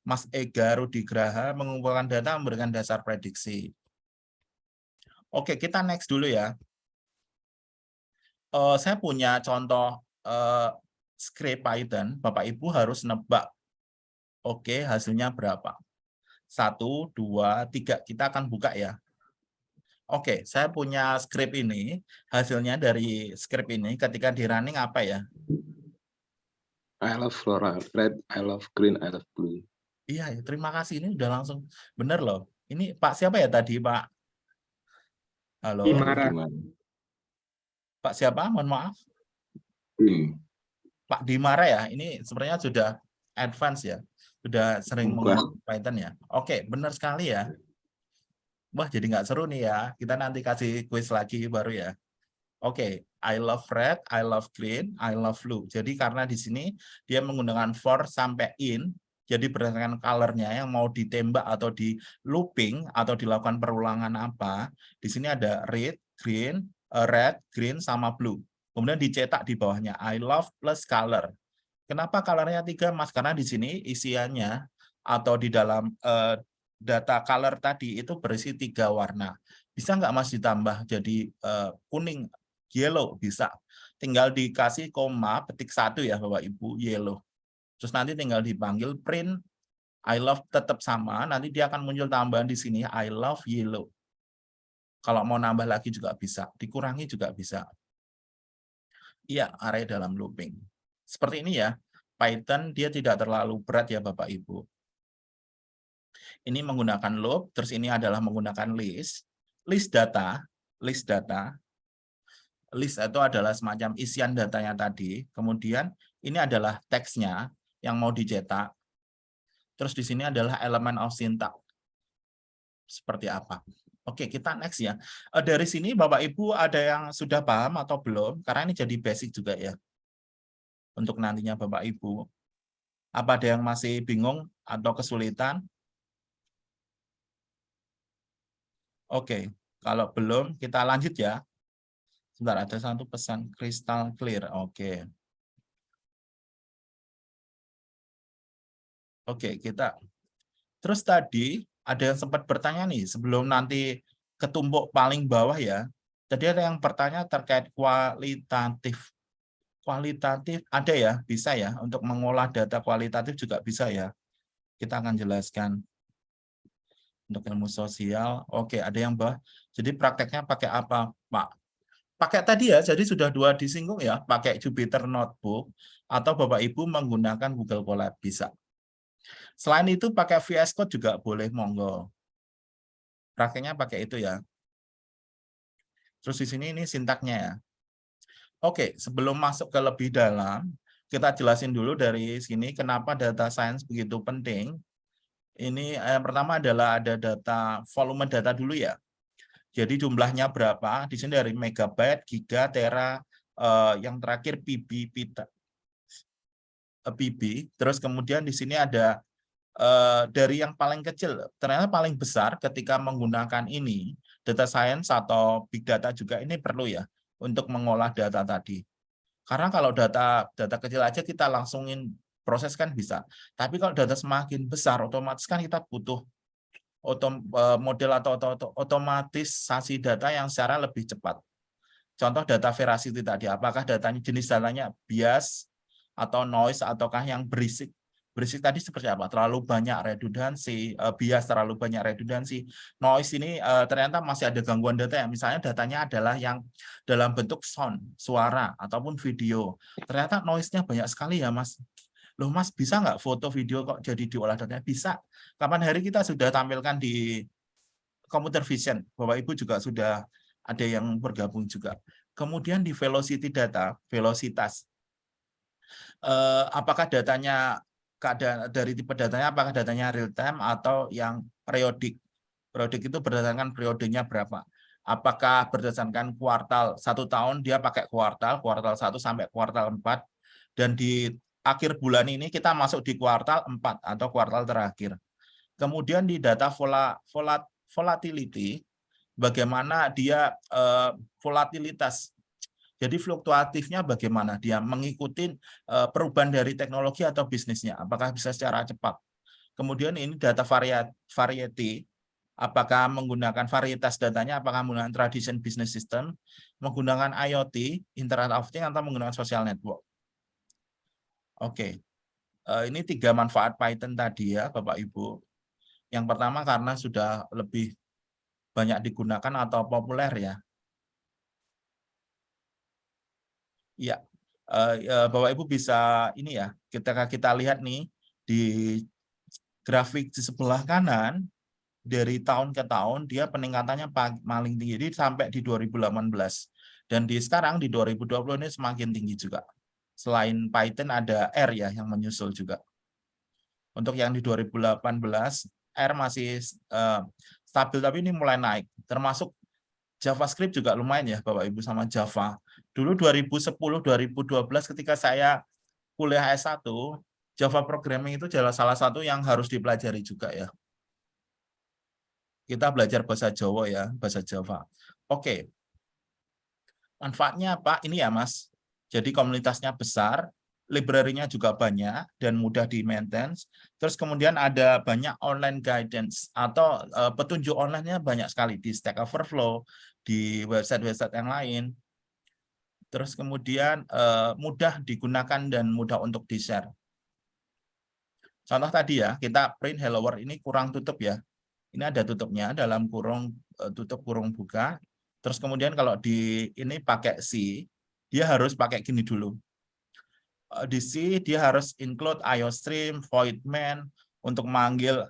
Mas Ega Rudigraha mengumpulkan data memberikan dasar prediksi. Oke, kita next dulu ya. Eh, saya punya contoh eh, script Python, Bapak Ibu harus nebak. Oke, hasilnya berapa? Satu, dua, tiga. Kita akan buka ya. Oke, saya punya script ini. Hasilnya dari script ini ketika di running apa ya? I love floral red, I love green, I love blue. Iya, ya, terima kasih. Ini udah langsung bener loh. Ini Pak siapa ya tadi, Pak? Halo, Dimara. Pak siapa? Mohon maaf. Hmm. Pak Dimara ya. Ini sebenarnya sudah advance ya. Sudah sering menggunakan Python ya. Oke, benar sekali ya. Wah, jadi nggak seru nih ya. Kita nanti kasih quiz lagi baru ya. Oke, I love red, I love green, I love blue. Jadi karena di sini dia menggunakan for sampai in, jadi berdasarkan colornya yang mau ditembak atau di looping atau dilakukan perulangan apa, di sini ada red, green, red, green, sama blue. Kemudian dicetak di bawahnya I love plus color. Kenapa colornya tiga, Mas? Karena di sini isiannya atau di dalam eh, data color tadi itu berisi tiga warna. Bisa nggak Mas ditambah jadi eh, kuning, yellow? Bisa. Tinggal dikasih koma, petik satu ya Bapak Ibu, yellow. Terus nanti tinggal dipanggil print I love tetap sama, nanti dia akan muncul tambahan di sini I love yellow. Kalau mau nambah lagi juga bisa, dikurangi juga bisa. Iya, array dalam looping. Seperti ini ya, Python dia tidak terlalu berat ya Bapak Ibu. Ini menggunakan loop, terus ini adalah menggunakan list. List data, list data. List itu adalah semacam isian datanya tadi. Kemudian ini adalah teksnya yang mau dicetak. Terus di sini adalah elemen of syntax. Seperti apa? Oke, kita next ya. Eh, Dari sini Bapak Ibu ada yang sudah paham atau belum? Karena ini jadi basic juga ya. Untuk nantinya Bapak Ibu. Apa ada yang masih bingung atau kesulitan? Oke, kalau belum kita lanjut ya. Sebentar, ada satu pesan crystal clear. Oke. Oke, kita. Terus tadi ada yang sempat bertanya nih, sebelum nanti ketumpuk paling bawah ya. Tadi ada yang bertanya terkait kualitatif. Kualitatif ada ya, bisa ya. Untuk mengolah data kualitatif juga bisa ya. Kita akan jelaskan. Untuk ilmu sosial, oke ada yang bawah. Jadi prakteknya pakai apa, Pak? Pakai tadi ya, jadi sudah dua disinggung ya, pakai Jupyter Notebook atau Bapak Ibu menggunakan Google Colab bisa. Selain itu pakai VS Code juga boleh monggo. Prakteknya pakai itu ya. Terus di sini ini sintaknya ya. Oke, sebelum masuk ke lebih dalam, kita jelasin dulu dari sini kenapa data science begitu penting. Ini eh, yang pertama adalah ada data volume data dulu ya. Jadi jumlahnya berapa? Di sini dari megabyte, giga, tera, eh, yang terakhir PB, eh, PB. Terus kemudian di sini ada eh, dari yang paling kecil, ternyata paling besar ketika menggunakan ini, data science atau big data juga ini perlu ya untuk mengolah data tadi. Karena kalau data data kecil aja kita langsungin proses kan bisa. Tapi kalau data semakin besar, otomatis kan kita butuh otom, eh, model atau, atau, atau otomatisasi data yang secara lebih cepat. Contoh data veracity tadi, apakah datanya jenis datanya bias atau noise ataukah yang berisik berisik tadi seperti apa? Terlalu banyak redundansi, uh, bias terlalu banyak redundansi. Noise ini uh, ternyata masih ada gangguan data ya. Misalnya datanya adalah yang dalam bentuk sound, suara, ataupun video. Ternyata noise-nya banyak sekali ya Mas. Loh Mas, bisa nggak foto video kok jadi diolah datanya? Bisa. Kapan hari kita sudah tampilkan di computer vision. Bapak Ibu juga sudah ada yang bergabung juga. Kemudian di velocity data, velocitas. Uh, apakah datanya keadaan dari tipe datanya apakah datanya real time atau yang periodik. Periodik itu berdasarkan periodenya berapa. Apakah berdasarkan kuartal satu tahun dia pakai kuartal, kuartal satu sampai kuartal empat dan di akhir bulan ini kita masuk di kuartal empat atau kuartal terakhir. Kemudian di data vola, volat, volatility, bagaimana dia eh, volatilitas jadi fluktuatifnya bagaimana dia mengikuti uh, perubahan dari teknologi atau bisnisnya, apakah bisa secara cepat. Kemudian ini data variety, apakah menggunakan varietas datanya, apakah menggunakan tradition business system, menggunakan IoT, Internet of Things, atau menggunakan social network. Oke, uh, ini tiga manfaat Python tadi ya Bapak Ibu. Yang pertama karena sudah lebih banyak digunakan atau populer ya Iya, uh, Bapak Ibu bisa ini ya, ketika kita lihat nih di grafik di sebelah kanan dari tahun ke tahun dia peningkatannya paling tinggi jadi sampai di 2018 dan di sekarang di 2020 ini semakin tinggi juga. Selain Python ada R ya yang menyusul juga. Untuk yang di 2018 R masih uh, stabil tapi ini mulai naik termasuk JavaScript juga lumayan ya Bapak Ibu sama Java. Dulu 2010-2012 ketika saya kuliah S1, Java programming itu adalah salah satu yang harus dipelajari juga ya. Kita belajar bahasa Jawa ya, bahasa Java. Oke. Manfaatnya apa? Ini ya Mas. Jadi komunitasnya besar, library-nya juga banyak dan mudah di maintain. Terus kemudian ada banyak online guidance atau uh, petunjuk online-nya banyak sekali di Stack Overflow, di website-website yang lain terus kemudian uh, mudah digunakan dan mudah untuk di-share. Contoh tadi ya, kita print hello world ini kurang tutup ya. Ini ada tutupnya dalam kurung uh, tutup kurung buka. Terus kemudian kalau di ini pakai C, dia harus pakai gini dulu. Uh, di C dia harus include IOStream, void main untuk manggil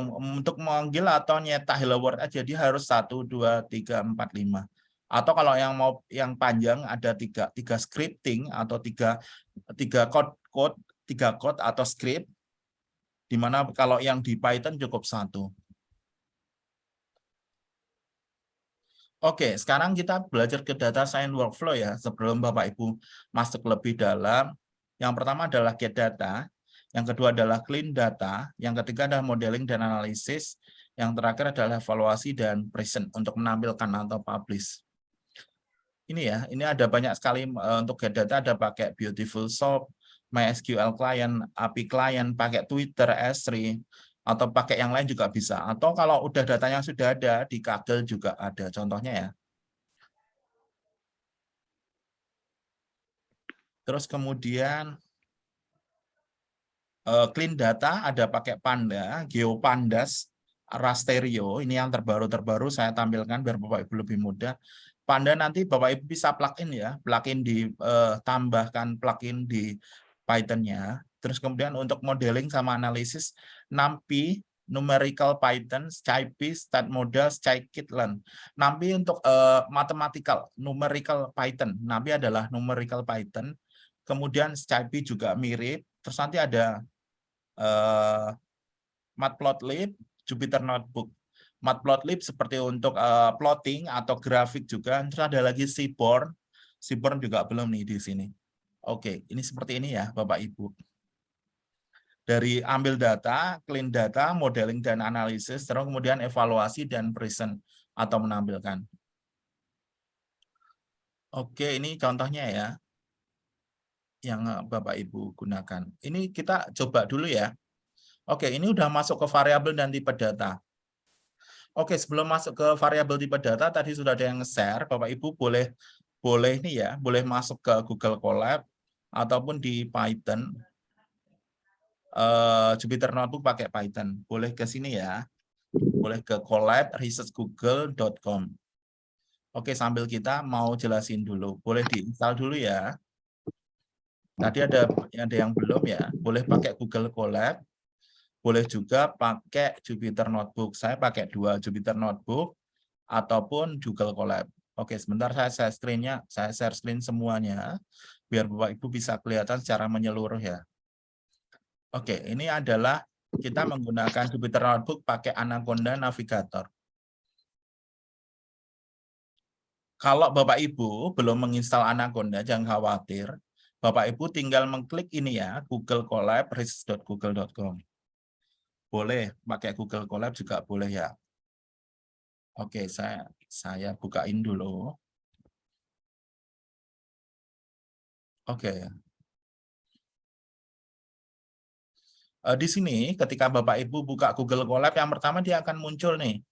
untuk memanggil atau nyetak hello world aja dia harus satu dua tiga empat lima atau kalau yang mau yang panjang ada tiga tiga scripting atau tiga tiga code code tiga code atau script di mana kalau yang di Python cukup satu Oke, sekarang kita belajar ke data science workflow ya. Sebelum Bapak Ibu masuk lebih dalam, yang pertama adalah get data, yang kedua adalah clean data, yang ketiga adalah modeling dan analisis, yang terakhir adalah evaluasi dan present untuk menampilkan atau publish. Ini ya, ini ada banyak sekali eh, untuk get data ada pakai Beautiful Shop, MySQL client, API client, pakai Twitter, S3, atau pakai yang lain juga bisa. Atau kalau udah datanya sudah ada di Kaggle juga ada contohnya ya. Terus kemudian eh, clean data ada pakai Panda, GeoPandas, Rasterio. Ini yang terbaru-terbaru saya tampilkan biar Bapak Ibu lebih mudah. Panda nanti Bapak Ibu bisa plugin ya, plugin di eh, plugin di Python-nya. Terus kemudian untuk modeling sama analisis NumPy, numerical Python, SciPy, stat model, scikit-learn. NumPy untuk uh, mathematical, numerical Python. NumPy adalah numerical Python. Kemudian SciPy juga mirip. Terus nanti ada uh, Matplotlib, Jupyter Notebook. Matplotlib seperti untuk uh, plotting atau grafik juga. Terus ada lagi Seaborn. Seaborn juga belum nih di sini. Oke, ini seperti ini ya Bapak Ibu dari ambil data, clean data, modeling dan analisis, terus kemudian evaluasi dan present atau menampilkan. Oke, ini contohnya ya yang eh, Bapak Ibu gunakan. Ini kita coba dulu ya. Oke, ini udah masuk ke variabel dan tipe data. Oke, sebelum masuk ke variabel tipe data, tadi sudah ada yang share. Bapak Ibu boleh boleh nih ya, boleh masuk ke Google Colab ataupun di Python uh, Jupyter Notebook pakai Python. Boleh ke sini ya. Boleh ke collab researchgoogle.com. Oke, sambil kita mau jelasin dulu. Boleh diinstal dulu ya. Tadi ada ada yang belum ya. Boleh pakai Google Colab. Boleh juga pakai Jupyter Notebook. Saya pakai dua Jupyter Notebook ataupun Google Colab. Oke, sebentar saya share screen-nya, saya share screen semuanya biar Bapak Ibu bisa kelihatan secara menyeluruh ya. Oke, ini adalah kita menggunakan Jupyter Notebook pakai Anaconda Navigator. Kalau Bapak Ibu belum menginstal Anaconda, jangan khawatir. Bapak Ibu tinggal mengklik ini ya, Google Colab, research.google.com. Boleh pakai Google Colab juga boleh ya. Oke, saya saya bukain dulu. Oke, uh, di sini ketika Bapak Ibu buka Google Colab yang pertama dia akan muncul nih.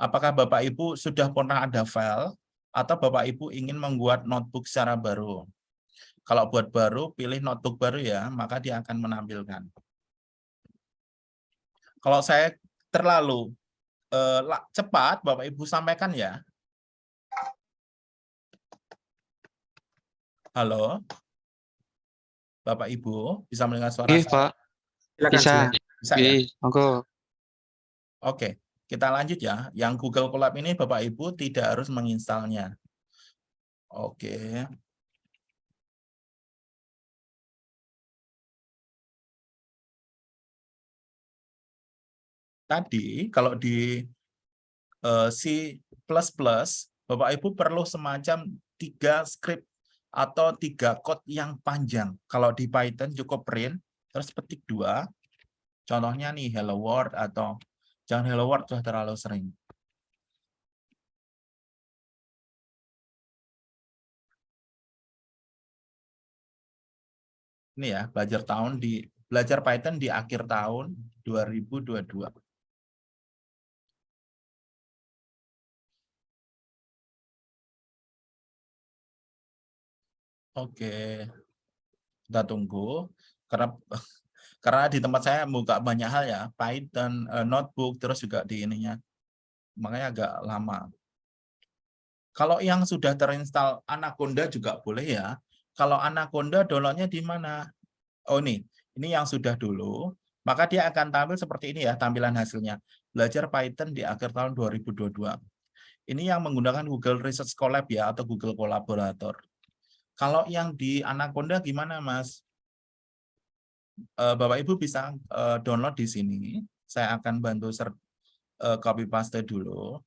Apakah Bapak Ibu sudah pernah ada file atau Bapak Ibu ingin membuat notebook secara baru? Kalau buat baru, pilih notebook baru ya, maka dia akan menampilkan. Kalau saya terlalu uh, cepat, Bapak Ibu sampaikan ya. Halo? Bapak Ibu, bisa mendengar suara Iya, saya? Pak. Silakan, Bisa. Bisa ya? Iya, monggo. Oke, kita lanjut ya. Yang Google Colab ini Bapak Ibu tidak harus menginstalnya. Oke. Tadi kalau di uh, C++, Bapak Ibu perlu semacam tiga script atau tiga code yang panjang. Kalau di Python cukup print, terus petik dua. Contohnya nih hello world atau jangan hello world sudah terlalu sering. Ini ya, belajar tahun di belajar Python di akhir tahun 2022. Oke. Kita tunggu karena <laughs> karena di tempat saya buka banyak hal ya, Python, uh, notebook terus juga di ininya. Makanya agak lama. Kalau yang sudah terinstall Anaconda juga boleh ya. Kalau Anaconda downloadnya di mana? Oh ini, ini yang sudah dulu. Maka dia akan tampil seperti ini ya tampilan hasilnya. Belajar Python di akhir tahun 2022. Ini yang menggunakan Google Research Collab ya atau Google Collaborator. Kalau yang di Anaconda gimana Mas? Eh, Bapak Ibu bisa eh, download di sini. Saya akan bantu eh, copy paste dulu.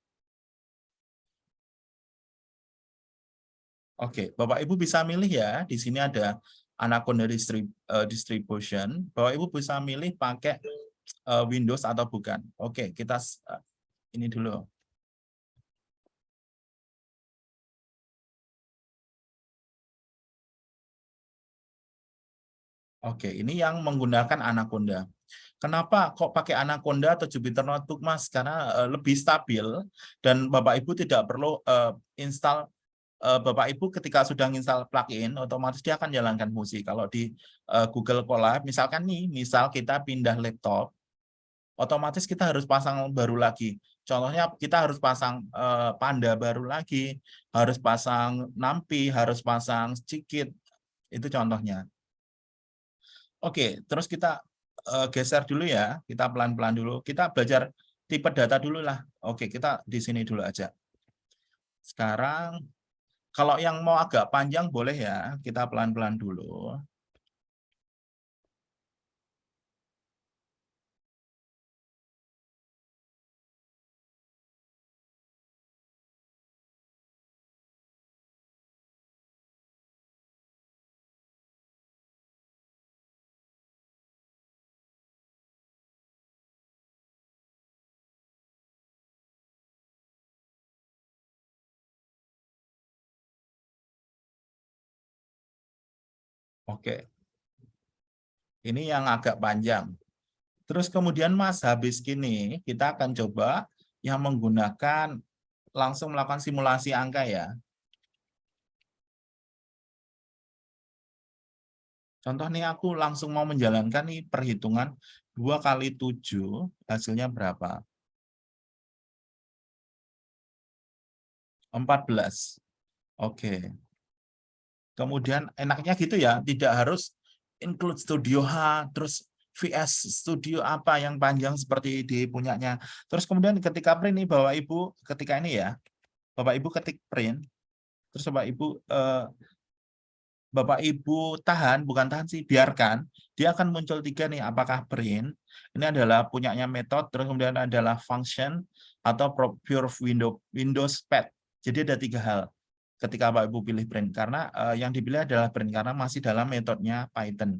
Oke, Bapak Ibu bisa milih ya. Di sini ada Anaconda distrib- distribution. Bapak Ibu bisa milih pakai Windows atau bukan. Oke, kita ini dulu. Oke, ini yang menggunakan Anaconda. Kenapa kok pakai Anaconda atau Jupyter Notebook, Mas? Karena eh, lebih stabil dan Bapak Ibu tidak perlu eh, install eh, Bapak Ibu ketika sudah install plugin, otomatis dia akan jalankan fungsi. Kalau di eh, Google Colab, misalkan nih, misal kita pindah laptop, otomatis kita harus pasang baru lagi. Contohnya kita harus pasang eh, Panda baru lagi, harus pasang Nampi, harus pasang Cikit. Itu contohnya. Oke, terus kita eh, geser dulu ya. Kita pelan-pelan dulu. Kita belajar tipe data dulu lah. Oke, kita di sini dulu aja. Sekarang kalau yang mau agak panjang boleh ya, kita pelan-pelan dulu. Oke. Ini yang agak panjang. Terus kemudian Mas, habis gini kita akan coba yang menggunakan langsung melakukan simulasi angka ya. Contoh nih aku langsung mau menjalankan nih perhitungan 2 kali 7 hasilnya berapa? 14. Oke. Kemudian enaknya gitu ya, tidak harus include Studio H, terus VS Studio apa yang panjang seperti di punyanya. Terus kemudian ketika print nih Bapak Ibu, ketika ini ya, Bapak Ibu ketik print, terus Bapak Ibu eh, Bapak Ibu tahan, bukan tahan sih, biarkan. Dia akan muncul tiga nih, apakah print, ini adalah punyanya metode, terus kemudian adalah function, atau pure window, Windows Pad. Jadi ada tiga hal ketika Bapak Ibu pilih print, karena eh, yang dipilih adalah print, karena masih dalam metodenya Python.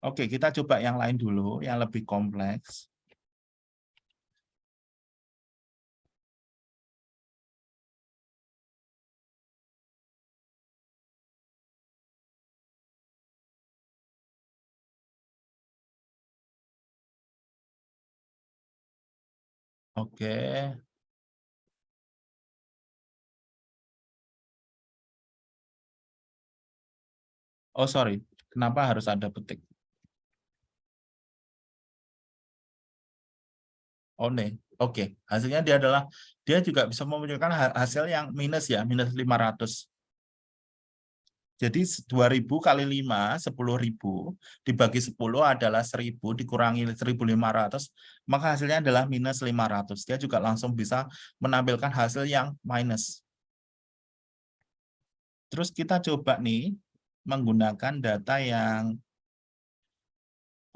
Oke, kita coba yang lain dulu, yang lebih kompleks. Oke. Oh, sorry. Kenapa harus ada petik? Oh, nih. Oke. Hasilnya dia adalah, dia juga bisa memunculkan ha- hasil yang minus ya, minus 500. Jadi 2000 kali 5, 10.000, dibagi 10 adalah 1000, dikurangi 1500, maka hasilnya adalah minus 500. Dia juga langsung bisa menampilkan hasil yang minus. Terus kita coba nih, menggunakan data yang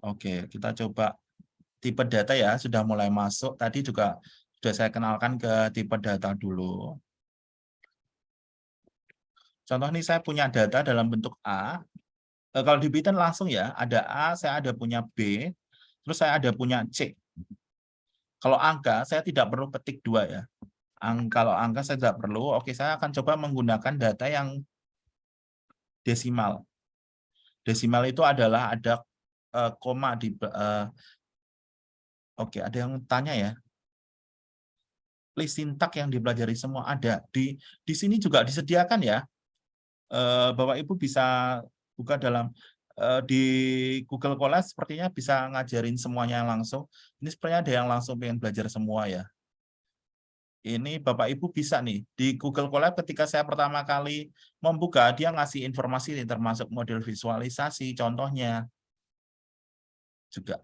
Oke, kita coba tipe data ya, sudah mulai masuk. Tadi juga sudah saya kenalkan ke tipe data dulu. Contoh nih saya punya data dalam bentuk A. Eh, Kalau di Python langsung ya, ada A, saya ada punya B, terus saya ada punya C. Kalau angka, saya tidak perlu petik dua ya. Ang kalau angka saya tidak perlu, oke saya akan coba menggunakan data yang desimal. Desimal itu adalah ada eh, koma di eh, Oke, ada yang tanya ya. List sintak yang dipelajari semua ada di di sini juga disediakan ya. Eh, Bapak Ibu bisa buka dalam di Google Colab sepertinya bisa ngajarin semuanya langsung. Ini sepertinya ada yang langsung pengen belajar semua ya. Ini Bapak Ibu bisa nih di Google Colab ketika saya pertama kali membuka dia ngasih informasi nih, termasuk model visualisasi contohnya juga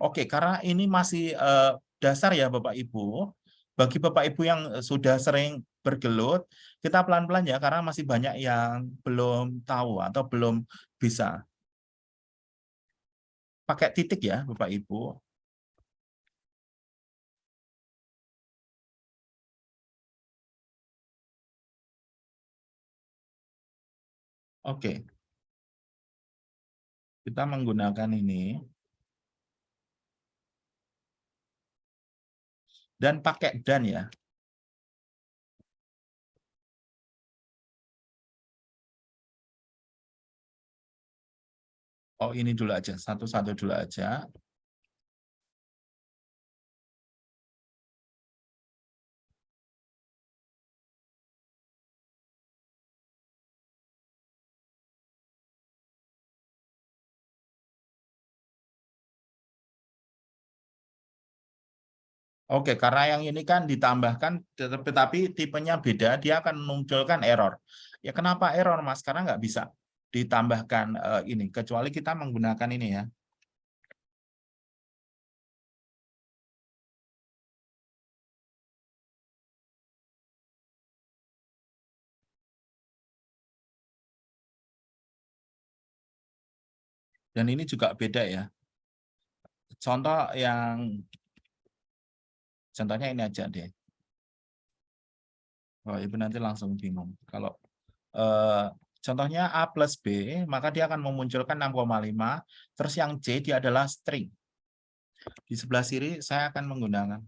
Oke, karena ini masih eh, dasar ya Bapak Ibu. Bagi Bapak Ibu yang eh, sudah sering bergelut, kita pelan-pelan ya karena masih banyak yang belum tahu atau belum bisa. Pakai titik ya Bapak Ibu. Oke. Kita menggunakan ini. Dan pakai dan ya. Oh ini dulu aja, satu-satu dulu aja. Oke, karena yang ini kan ditambahkan, tetapi tipenya beda, dia akan memunculkan error. Ya kenapa error, Mas? Karena nggak bisa ditambahkan eh, ini, kecuali kita menggunakan ini ya. Dan ini juga beda ya. Contoh yang Contohnya ini aja deh. Oh, Ibu nanti langsung bingung. Kalau eh, contohnya A plus B, maka dia akan memunculkan 6,5. Terus yang C dia adalah string. Di sebelah kiri saya akan menggunakan.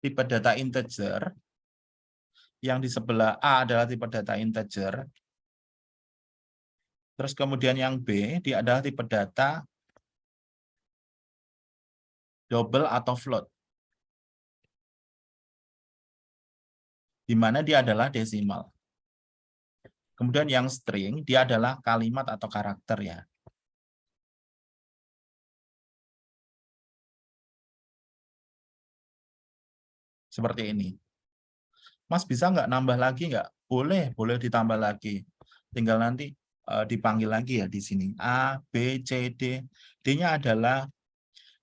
Tipe data integer. Yang di sebelah A adalah tipe data integer. Terus kemudian yang B, dia adalah tipe data double atau float. Di mana dia adalah desimal. Kemudian yang string, dia adalah kalimat atau karakter ya. Seperti ini. Mas bisa nggak nambah lagi nggak? Boleh, boleh ditambah lagi. Tinggal nanti uh, dipanggil lagi ya di sini. A, B, C, D. D-nya adalah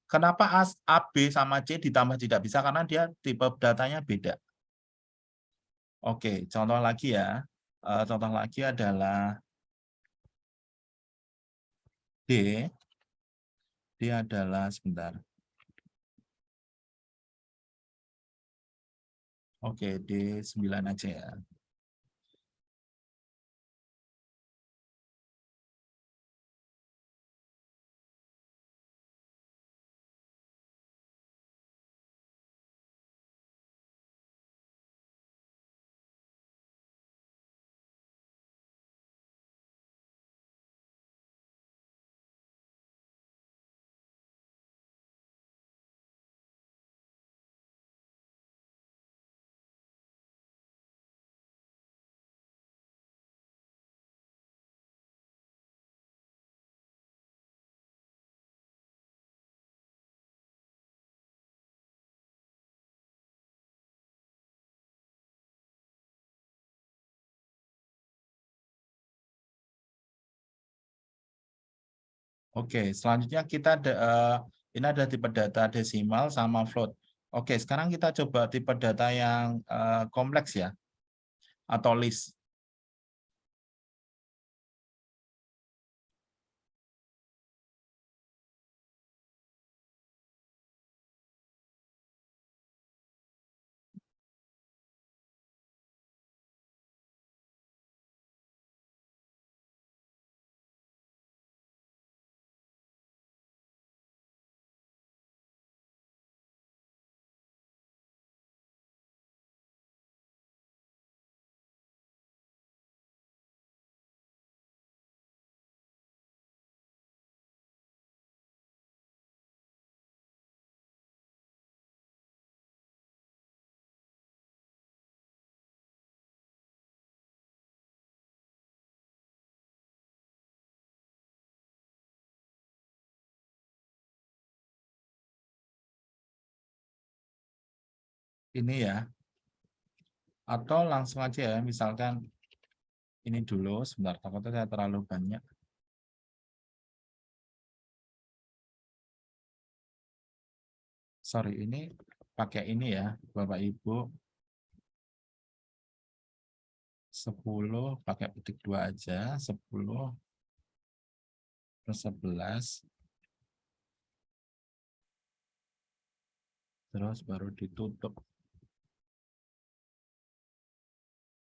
kenapa A, A, B sama C ditambah tidak bisa karena dia tipe datanya beda. Oke, contoh lagi ya. Uh, contoh lagi adalah D. D adalah sebentar. Oke, D9 aja ya. Oke, selanjutnya kita ada, uh, ini ada tipe data desimal sama float. Oke, sekarang kita coba tipe data yang uh, kompleks ya, atau list. Ini ya. Atau langsung aja ya, misalkan ini dulu, sebentar, takutnya saya terlalu banyak. Sorry, ini pakai ini ya, Bapak Ibu. 10 pakai petik dua aja, 10 plus 11. Terus baru ditutup.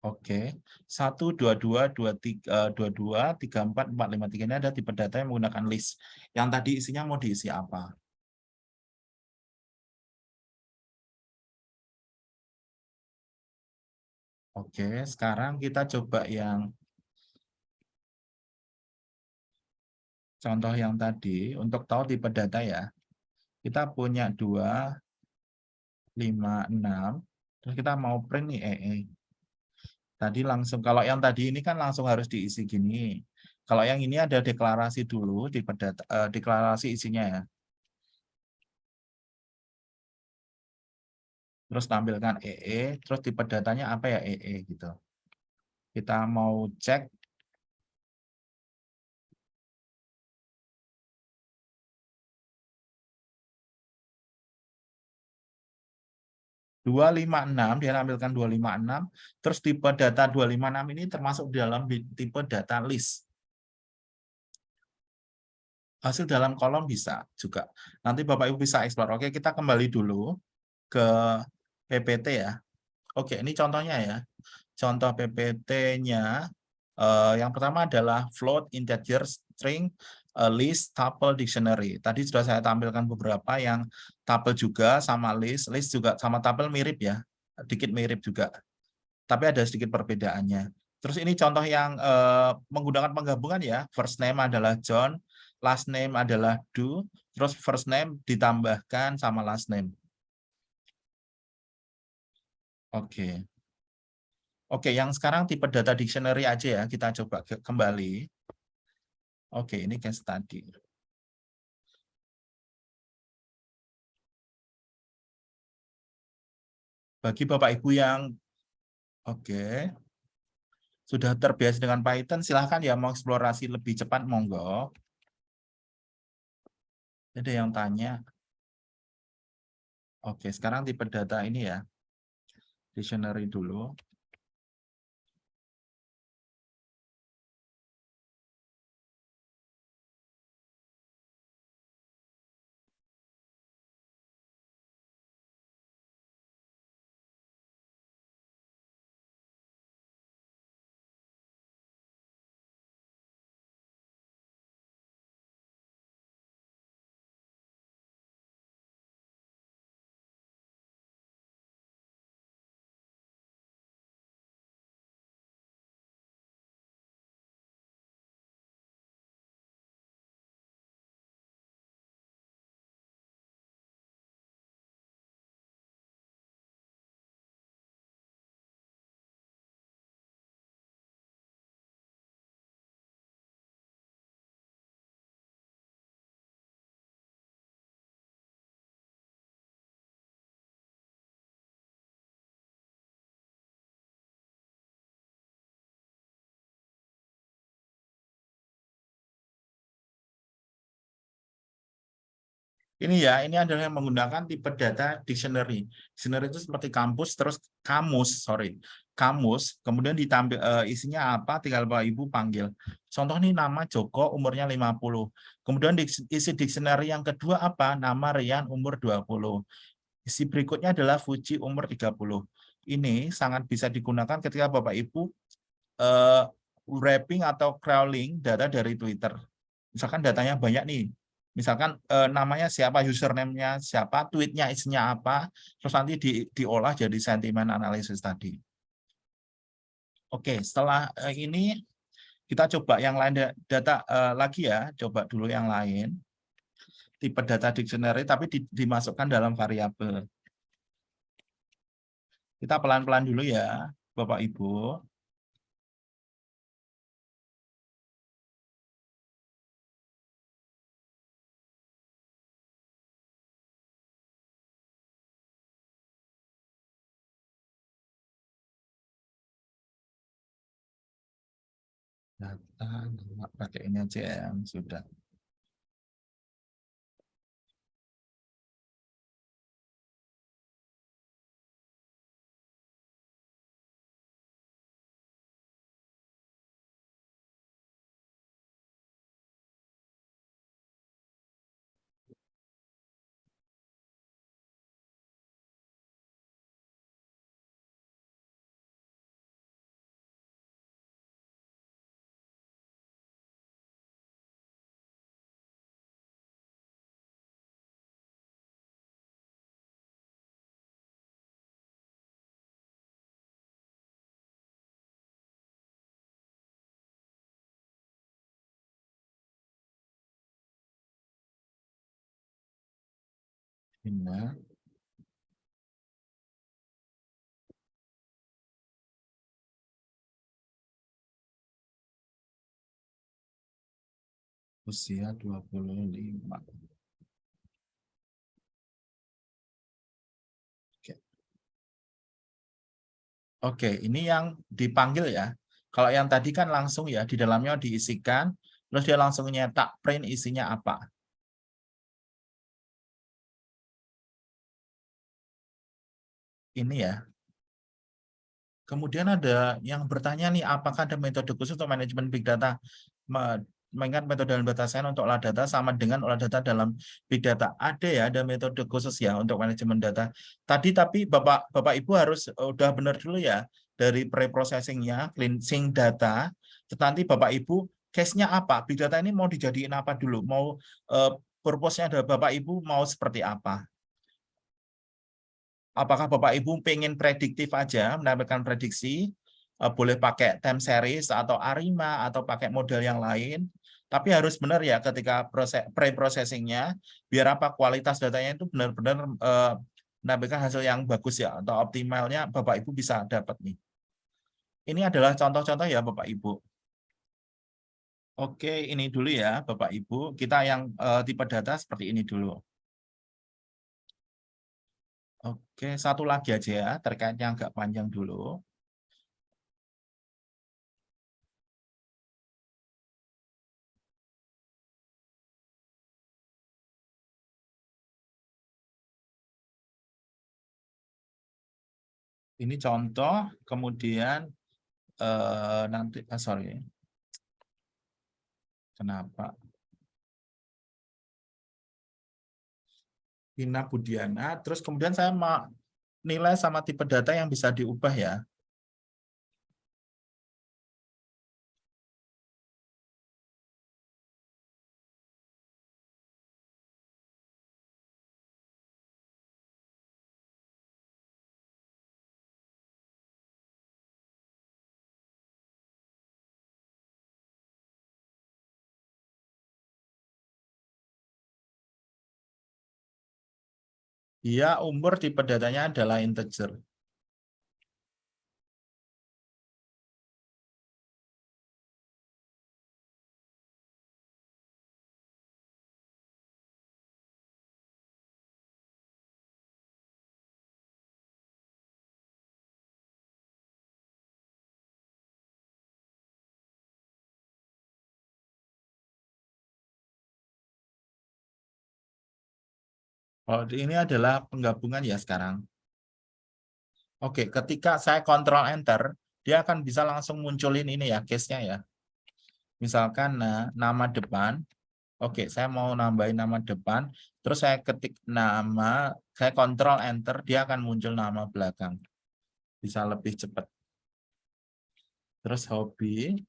Oke, 1, 22, 23, 22, 34, 4, 5, 3 ini ada tipe data yang menggunakan list. Yang tadi isinya mau diisi apa? Oke, sekarang kita coba yang contoh yang tadi. Untuk tahu tipe data ya, kita punya 2, 5, 6. Terus kita mau print nih EE. Tadi langsung, kalau yang tadi ini kan langsung harus diisi gini. Kalau yang ini ada deklarasi dulu, tipe data, eh, deklarasi isinya ya. terus tampilkan EE, terus tipe datanya apa ya EE gitu. Kita mau cek dua lima enam dia tampilkan dua lima enam terus tipe data dua lima enam ini termasuk dalam tipe data list hasil dalam kolom bisa juga nanti Bapak Ibu bisa explore oke kita kembali dulu ke PPT ya. Oke, ini contohnya ya. Contoh PPT-nya eh, yang pertama adalah float, integer, string, eh, list, tuple, dictionary. Tadi sudah saya tampilkan beberapa yang tuple juga sama list, list juga sama tuple mirip ya, dikit mirip juga. Tapi ada sedikit perbedaannya. Terus ini contoh yang eh, menggunakan penggabungan ya. First name adalah John, last name adalah Do, terus first name ditambahkan sama last name. Oke. Oke, yang sekarang tipe data dictionary aja ya, kita coba ke kembali. Oke, ini case study. Bagi Bapak Ibu yang oke, sudah terbiasa dengan Python, silahkan ya mau eksplorasi lebih cepat, monggo. Ada yang tanya. Oke, sekarang tipe data ini ya dictionary dulu. Ini ya, ini adalah yang menggunakan tipe data dictionary. Dictionary itu seperti kampus, terus kamus, sorry, kamus, kemudian ditampil uh, isinya apa, tinggal Bapak Ibu panggil. Contoh ini nama Joko, umurnya 50. Kemudian isi dictionary yang kedua apa? Nama Rian, umur 20. Isi berikutnya adalah Fuji, umur 30. Ini sangat bisa digunakan ketika Bapak Ibu uh, wrapping atau crawling data dari Twitter. Misalkan datanya banyak nih, misalkan eh, namanya siapa, username-nya siapa, tweetnya isinya apa, terus nanti di, diolah jadi sentimen analisis tadi. Oke, setelah eh, ini kita coba yang lain data eh, lagi ya, coba dulu yang lain. Tipe data dictionary tapi di, dimasukkan dalam variabel. Kita pelan-pelan dulu ya, Bapak Ibu. Data, pakai ini aja ya, yang sudah. Bina. Usia 25. Oke. Oke, ini yang dipanggil ya. Kalau yang tadi kan langsung ya, di dalamnya diisikan, terus dia langsung nyetak print isinya apa. Ini ya. Kemudian ada yang bertanya nih, apakah ada metode khusus untuk manajemen big data? Me- Mengingat metode dalam data science untuk olah data sama dengan olah data dalam big data. Ada ya, ada metode khusus ya untuk manajemen data. Tadi tapi Bapak Bapak Ibu harus eh, udah benar dulu ya dari pre-processingnya, cleansing data. Nanti Bapak Ibu case-nya apa? Big data ini mau dijadiin apa dulu? Mau eh, purpose-nya ada Bapak Ibu mau seperti apa? Apakah Bapak Ibu pengen prediktif aja, menampilkan prediksi, eh, boleh pakai time series atau ARIMA atau pakai model yang lain, tapi harus benar ya ketika proses pre-processingnya, biar apa kualitas datanya itu benar-benar eh, menampilkan hasil yang bagus ya, atau optimalnya Bapak Ibu bisa dapat nih. Ini adalah contoh-contoh ya Bapak Ibu. Oke, ini dulu ya Bapak Ibu. Kita yang eh, tipe data seperti ini dulu. Oke, satu lagi aja ya, terkait yang agak panjang dulu. Ini contoh, kemudian eh, nanti, ah, sorry, kenapa? Vina Budiana, terus kemudian saya nilai sama tipe data yang bisa diubah ya. Dia umur tipe datanya adalah integer. Oh, ini adalah penggabungan ya sekarang. Oke, ketika saya kontrol enter, dia akan bisa langsung munculin ini ya, case-nya ya. Misalkan nah, nama depan, oke, saya mau nambahin nama depan, terus saya ketik nama, saya kontrol enter, dia akan muncul nama belakang. Bisa lebih cepat. Terus hobi,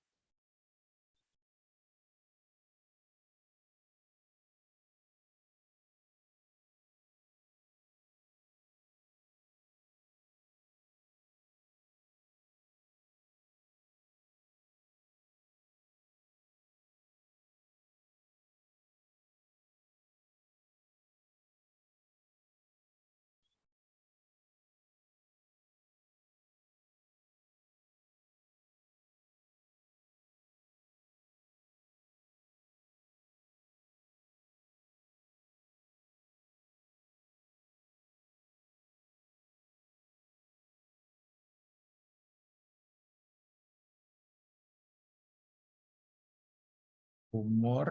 umur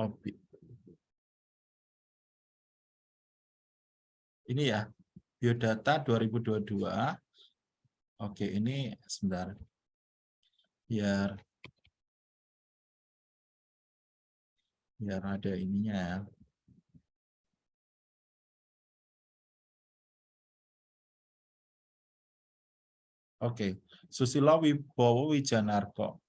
objek. Ini ya, biodata 2022. Oke, ini sebentar. Biar biar ada ininya ya. Oke, Susilo Wibowo Wijanarko.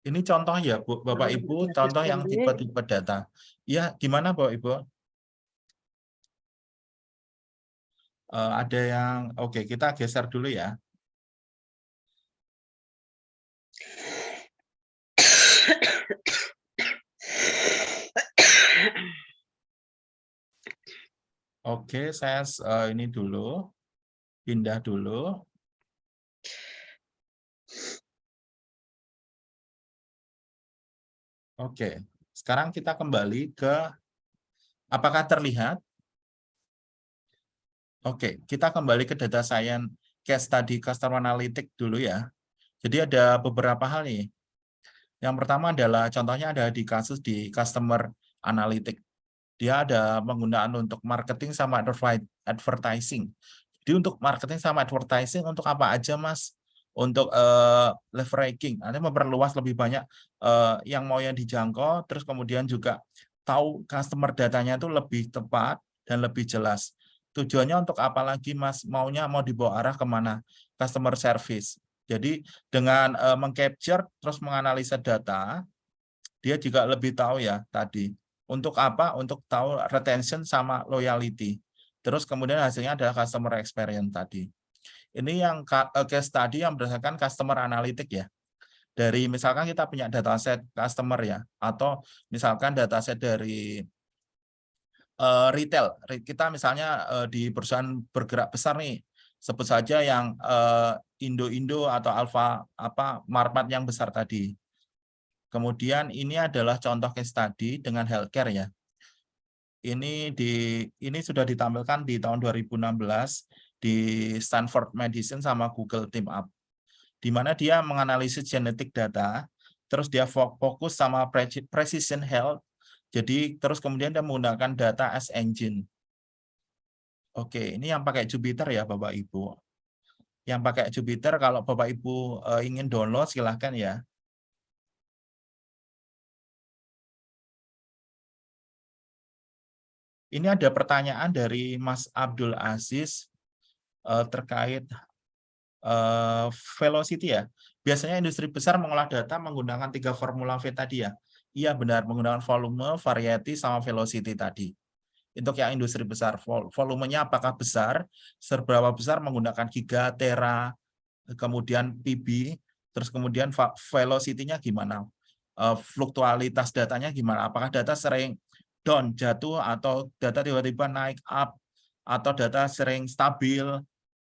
Ini contoh ya, Bu, Bapak Ibu, contoh yang tipe-tipe data. Ya, gimana Bapak Ibu? Eh, ada yang, oke, kita geser dulu ya. Oke, saya eh, ini dulu, pindah dulu. Oke, sekarang kita kembali ke, apakah terlihat? Oke, kita kembali ke data science case study customer analytics dulu ya. Jadi ada beberapa hal nih. Yang pertama adalah contohnya ada di kasus di customer analytics. Dia ada penggunaan untuk marketing sama advertising. Jadi untuk marketing sama advertising untuk apa aja Mas? Untuk uh, leveraging, nanti memperluas lebih banyak uh, yang mau yang dijangkau, terus kemudian juga tahu customer datanya itu lebih tepat dan lebih jelas. Tujuannya untuk apa lagi Mas? Maunya mau dibawa arah ke mana? Customer service. Jadi dengan uh, mengcapture terus menganalisa data, dia juga lebih tahu ya tadi. Untuk apa? Untuk tahu retention sama loyalty. Terus kemudian hasilnya adalah customer experience tadi. Ini yang case study yang berdasarkan customer analytic ya. Dari misalkan kita punya dataset customer ya, atau misalkan dataset dari uh, retail. Kita misalnya uh, di perusahaan bergerak besar nih, sebut saja yang Indo-Indo atau Alfa apa Marpat yang besar tadi. Kemudian ini adalah contoh case study dengan healthcare ya. Ini di ini sudah ditampilkan di tahun 2016 di Stanford Medicine sama Google Team Up. Di mana dia menganalisis genetik data, terus dia fokus sama precision health. Jadi terus kemudian dia menggunakan data as engine. Oke, ini yang pakai Jupyter ya Bapak Ibu. Yang pakai Jupyter kalau Bapak Ibu uh, ingin download silahkan ya. Ini ada pertanyaan dari Mas Abdul Aziz uh, terkait uh, velocity ya. Biasanya industri besar mengolah data menggunakan tiga formula V tadi ya. Iya benar, menggunakan volume, variety, sama velocity tadi. Untuk yang industri besar, volumenya apakah besar, seberapa besar menggunakan giga, tera, kemudian PB, terus kemudian velocity-nya gimana, uh, fluktualitas datanya gimana, apakah data sering down, jatuh, atau data tiba-tiba naik up, atau data sering stabil,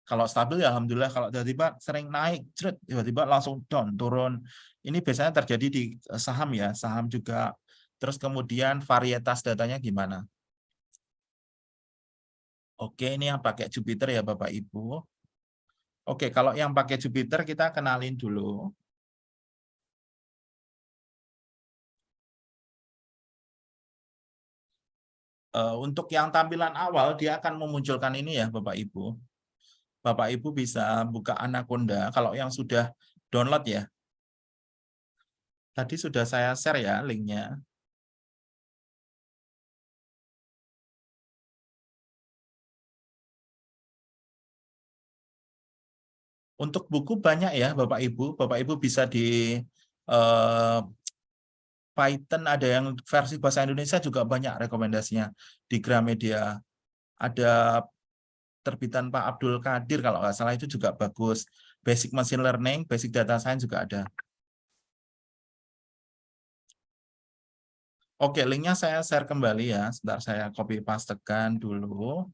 kalau stabil ya alhamdulillah kalau tiba-tiba sering naik tiba-tiba langsung down turun. Ini biasanya terjadi di saham ya saham juga. Terus kemudian varietas datanya gimana? Oke ini yang pakai Jupiter ya Bapak Ibu. Oke kalau yang pakai Jupiter kita kenalin dulu untuk yang tampilan awal dia akan memunculkan ini ya Bapak Ibu Bapak Ibu bisa buka Anaconda kalau yang sudah download ya. Tadi sudah saya share ya linknya. Untuk buku banyak ya Bapak Ibu. Bapak Ibu bisa di uh, Python ada yang versi bahasa Indonesia juga banyak rekomendasinya di Gramedia. Ada terbitan Pak Abdul Kadir kalau nggak salah itu juga bagus. Basic Machine Learning, Basic Data Science juga ada. Oke, linknya saya share kembali ya. Sebentar saya copy pastekan dulu.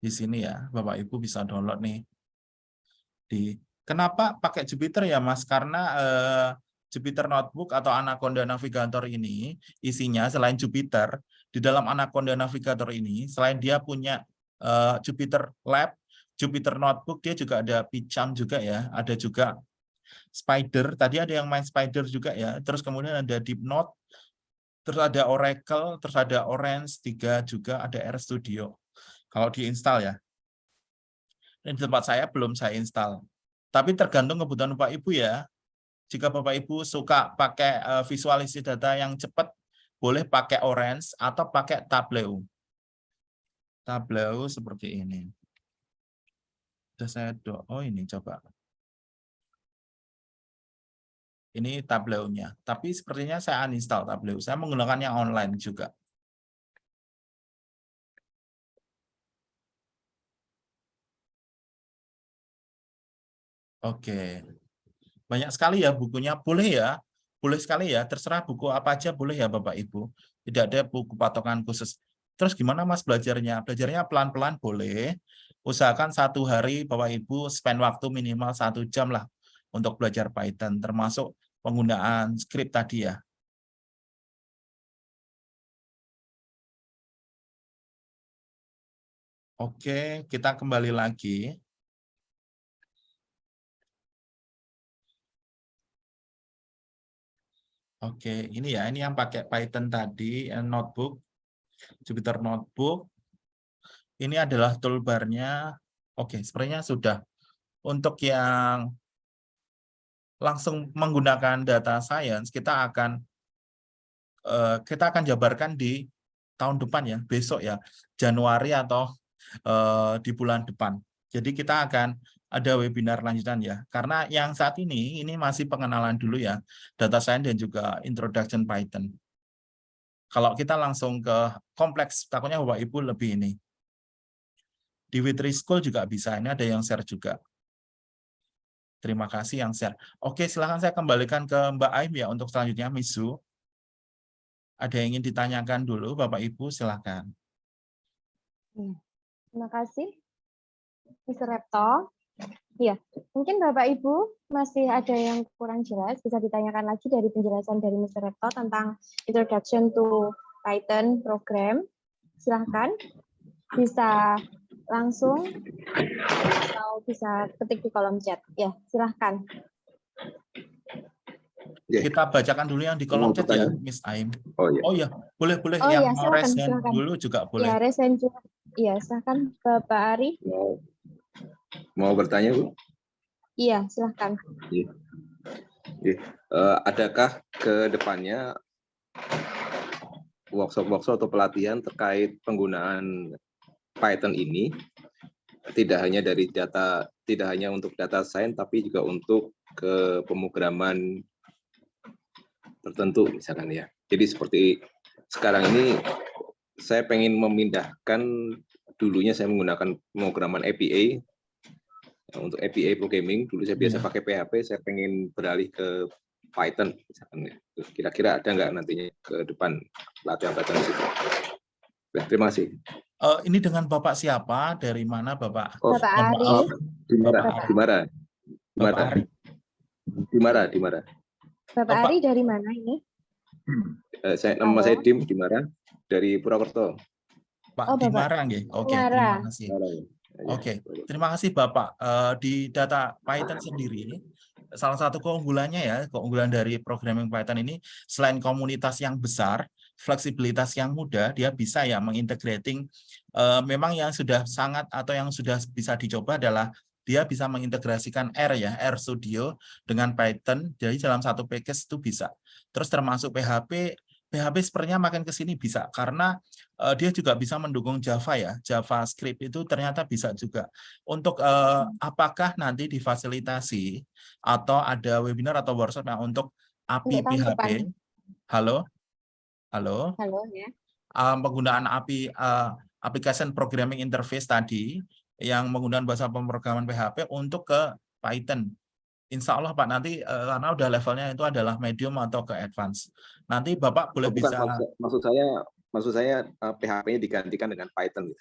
Di sini ya, Bapak Ibu bisa download nih. Di Kenapa pakai Jupyter ya Mas? Karena eh, Jupyter Notebook atau Anaconda Navigator ini isinya selain Jupyter di dalam Anaconda Navigator ini selain dia punya eh, Jupyter Lab, Jupyter Notebook dia juga ada Picam juga ya, ada juga Spider. Tadi ada yang main Spider juga ya. Terus kemudian ada Deepnote, terus ada Oracle, terus ada Orange 3 juga ada RStudio. Kalau diinstal ya. Ini di tempat saya belum saya install. Tapi tergantung kebutuhan Bapak Ibu ya. Jika Bapak Ibu suka pakai eh, visualisasi data yang cepat, boleh pakai Orange atau pakai Tableau. Tableau seperti ini. Sudah saya do oh ini coba. Ini Tableau-nya. Tapi sepertinya saya uninstall Tableau. Saya menggunakan yang online juga. Oke. Banyak sekali ya bukunya. Boleh ya. Boleh sekali ya. Terserah buku apa aja boleh ya Bapak Ibu. Tidak ada buku patokan khusus. Terus gimana Mas belajarnya? Belajarnya pelan-pelan boleh. Usahakan satu hari Bapak Ibu spend waktu minimal satu jam lah untuk belajar Python. Termasuk penggunaan script tadi ya. Oke, kita kembali lagi. Oke, ini ya, ini yang pakai Python tadi, eh, notebook, Jupyter Notebook. Ini adalah toolbar-nya. Oke, sepertinya sudah. Untuk yang langsung menggunakan data science, kita akan eh, kita akan jabarkan di tahun depan ya, besok ya, Januari atau eh, di bulan depan. Jadi kita akan ada webinar lanjutan ya. Karena yang saat ini, ini masih pengenalan dulu ya, data science dan juga introduction Python. Kalau kita langsung ke kompleks, takutnya Bapak Ibu lebih ini. Di Witri School juga bisa, ini ada yang share juga. Terima kasih yang share. Oke, silahkan saya kembalikan ke Mbak Aim ya untuk selanjutnya, Misu. Ada yang ingin ditanyakan dulu, Bapak Ibu, silahkan. Terima kasih, Mr. Repto. Iya, mungkin Bapak Ibu masih ada yang kurang jelas, bisa ditanyakan lagi dari penjelasan dari Mr. Repto tentang Introduction to Python Program. Silahkan, bisa langsung atau bisa ketik di kolom chat. Ya, silahkan. Ya. Kita bacakan dulu yang di kolom chat ya? Miss Aim. Oh iya. Oh ya, boleh boleh Oh yang iya, hand silakan. dulu juga boleh. Ya, resen juga. Iya, silahkan Bapak Ari. Mau mau bertanya Bu? Iya, silahkan. Eh, adakah ke depannya workshop-workshop atau pelatihan terkait penggunaan Python ini tidak hanya dari data tidak hanya untuk data science tapi juga untuk ke pemrograman tertentu misalkan ya. Jadi seperti sekarang ini saya pengen memindahkan dulunya saya menggunakan pemrograman Untuk API programming dulu saya biasa Iya. pakai PHP saya pengen beralih ke Python misalkan ya. Kira-kira ada nggak nantinya ke depan latihan Python di situ? Baik, terima kasih. Eh, ini dengan Bapak siapa? Dari mana Bapak? Oh, Bapak Ari. maaf. Dimara, Bapak- Dimara, Bapak Dimara, Ari. Dimara, Dimara. Bapak Bapak- Ari dari mana ini? Eh, saya nama Halo. saya Dim Dimara dari Purwokerto. Pak Oh, Bapak. Dimarang ya. Oke, Dimara. terima kasih. Dimara, ya. Ya, Oke. boleh. Terima kasih Bapak. Eh, di data Python sendiri, salah satu keunggulannya ya, keunggulan dari programming Python ini, selain komunitas yang besar, fleksibilitas yang mudah, dia bisa ya mengintegrating, eh, memang yang sudah sangat atau yang sudah bisa dicoba adalah dia bisa mengintegrasikan R ya, R Studio dengan Python, jadi dalam satu package itu bisa. Terus termasuk PHP, PHP sepertinya makin ke sini bisa, karena eh, dia juga bisa mendukung Java ya, JavaScript itu ternyata bisa juga. Untuk eh, apakah nanti difasilitasi atau ada webinar atau workshop yang untuk API tahun PHP? depan. Halo? Halo? Halo ya. uh, penggunaan API uh, application programming interface tadi yang menggunakan bahasa pemrograman PHP untuk ke Python. Insya Allah Pak nanti uh, karena udah levelnya itu adalah medium atau ke advance. Nanti Bapak boleh Oh, bukan, bisa maksud, maksud saya maksud saya eh, PHP-nya digantikan dengan Python.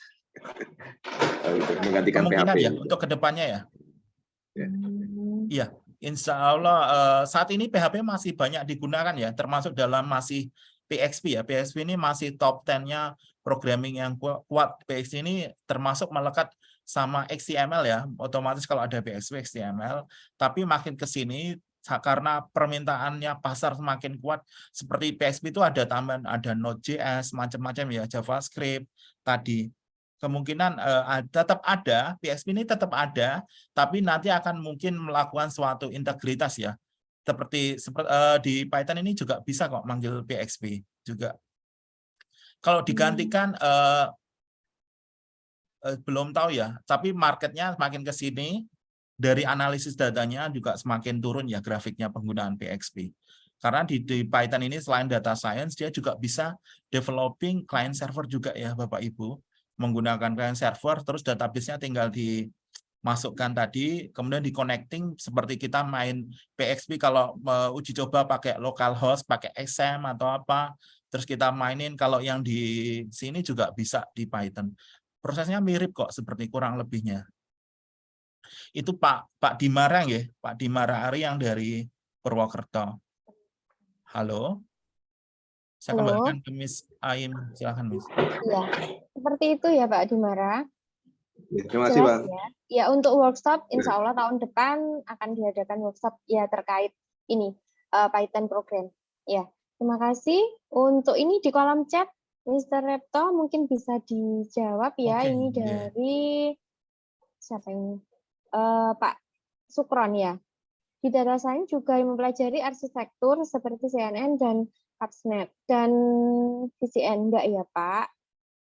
Oh, gitu, Menggantikan PHP. ya untuk ke depannya ya. Ya. Hmm. Insya Allah eh, saat ini PHP masih banyak digunakan ya, termasuk dalam masih PXP ya. PXP ini masih top 10-nya programming yang ku- kuat. PXP ini termasuk melekat sama XML ya, otomatis kalau ada PXP XML. Tapi makin ke sini karena permintaannya pasar semakin kuat, seperti PXP itu ada tambahan, ada Node.js, macam-macam ya, JavaScript tadi. Kemungkinan eh, tetap ada, PXP ini tetap ada, tapi nanti akan mungkin melakukan suatu integritas ya. Seperti seperti di Python ini juga bisa kok manggil PXP juga. Kalau digantikan eh, eh, belum tahu ya, tapi marketnya semakin ke sini dari analisis datanya juga semakin turun ya grafiknya penggunaan PXP. Karena di, di Python ini selain data science dia juga bisa developing client server juga ya Bapak Ibu. Menggunakan client server terus database-nya tinggal dimasukkan tadi kemudian di connecting seperti kita main PXP kalau eh, uji coba pakai localhost pakai XAMPP atau apa terus kita mainin. Kalau yang di sini juga bisa di Python prosesnya mirip kok seperti kurang lebihnya itu Pak Pak Dimarang ya Pak Dimara Ari yang dari Purwokerto halo saya Halo. kembalikan ke Miss Aim silakan Miss Iya, seperti itu ya Pak Dimara. Terima kasih, Pak. Ya. Ya untuk workshop, insya Allah tahun depan akan diadakan workshop ya terkait ini eh, Python program. Ya, terima kasih. Untuk ini di kolom chat, Mr. Repto mungkin bisa dijawab ya. Oke, ini iya. dari siapa ini? Eh, Pak Sukron ya. Di data science juga mempelajari arsitektur seperti CNN dan Capsnet dan VCN enggak ya Pak?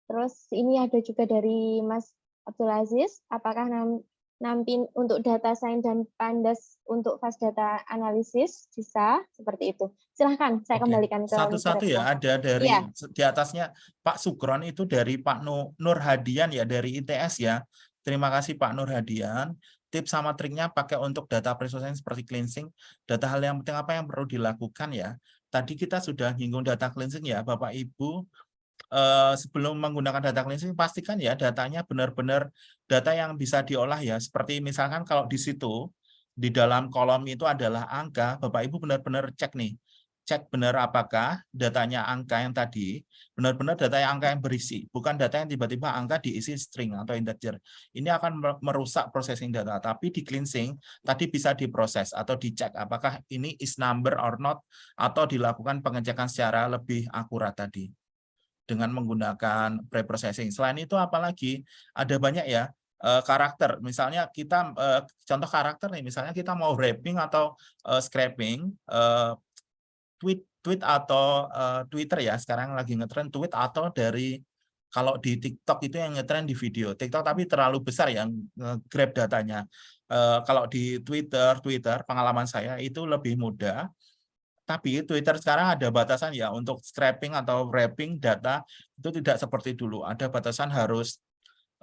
Terus ini ada juga dari Mas Abdul Aziz, apakah nampin untuk data science dan pandas untuk fast data analisis bisa seperti itu? Silahkan saya Oke, kembalikan ke Satu-satu ya, ada dari Iya. di atasnya Pak Sukron itu dari Pak Nu- Nur Hadian ya dari ITS ya. Terima kasih Pak Nur Hadian. Tips sama triknya pakai untuk data processing seperti cleansing. Data hal yang penting apa yang perlu dilakukan ya. Tadi kita sudah nyinggung data cleansing ya Bapak Ibu. Eh, sebelum menggunakan data cleansing pastikan ya datanya benar-benar data yang bisa diolah ya. Seperti misalkan kalau di situ di dalam kolom itu adalah angka, Bapak Ibu benar-benar cek nih cek benar apakah datanya angka yang tadi benar-benar data yang angka yang berisi, bukan data yang tiba-tiba angka diisi string atau integer. Ini akan mer- merusak processing data, tapi di cleansing tadi bisa diproses atau dicek apakah ini is number or not atau dilakukan pengecekan secara lebih akurat tadi dengan menggunakan preprocessing. Selain itu apalagi? Ada banyak ya eh, karakter. Misalnya kita eh, contoh karakter nih, misalnya kita mau wrapping atau eh, scraping tweet tweet atau Twitter ya. Sekarang lagi ngetren tweet atau dari kalau di TikTok itu yang ngetren di video. TikTok tapi terlalu besar yang grab datanya. Kalau di Twitter Twitter pengalaman saya itu lebih mudah tapi Twitter sekarang ada batasan ya untuk scraping atau wrapping data itu tidak seperti dulu ada batasan harus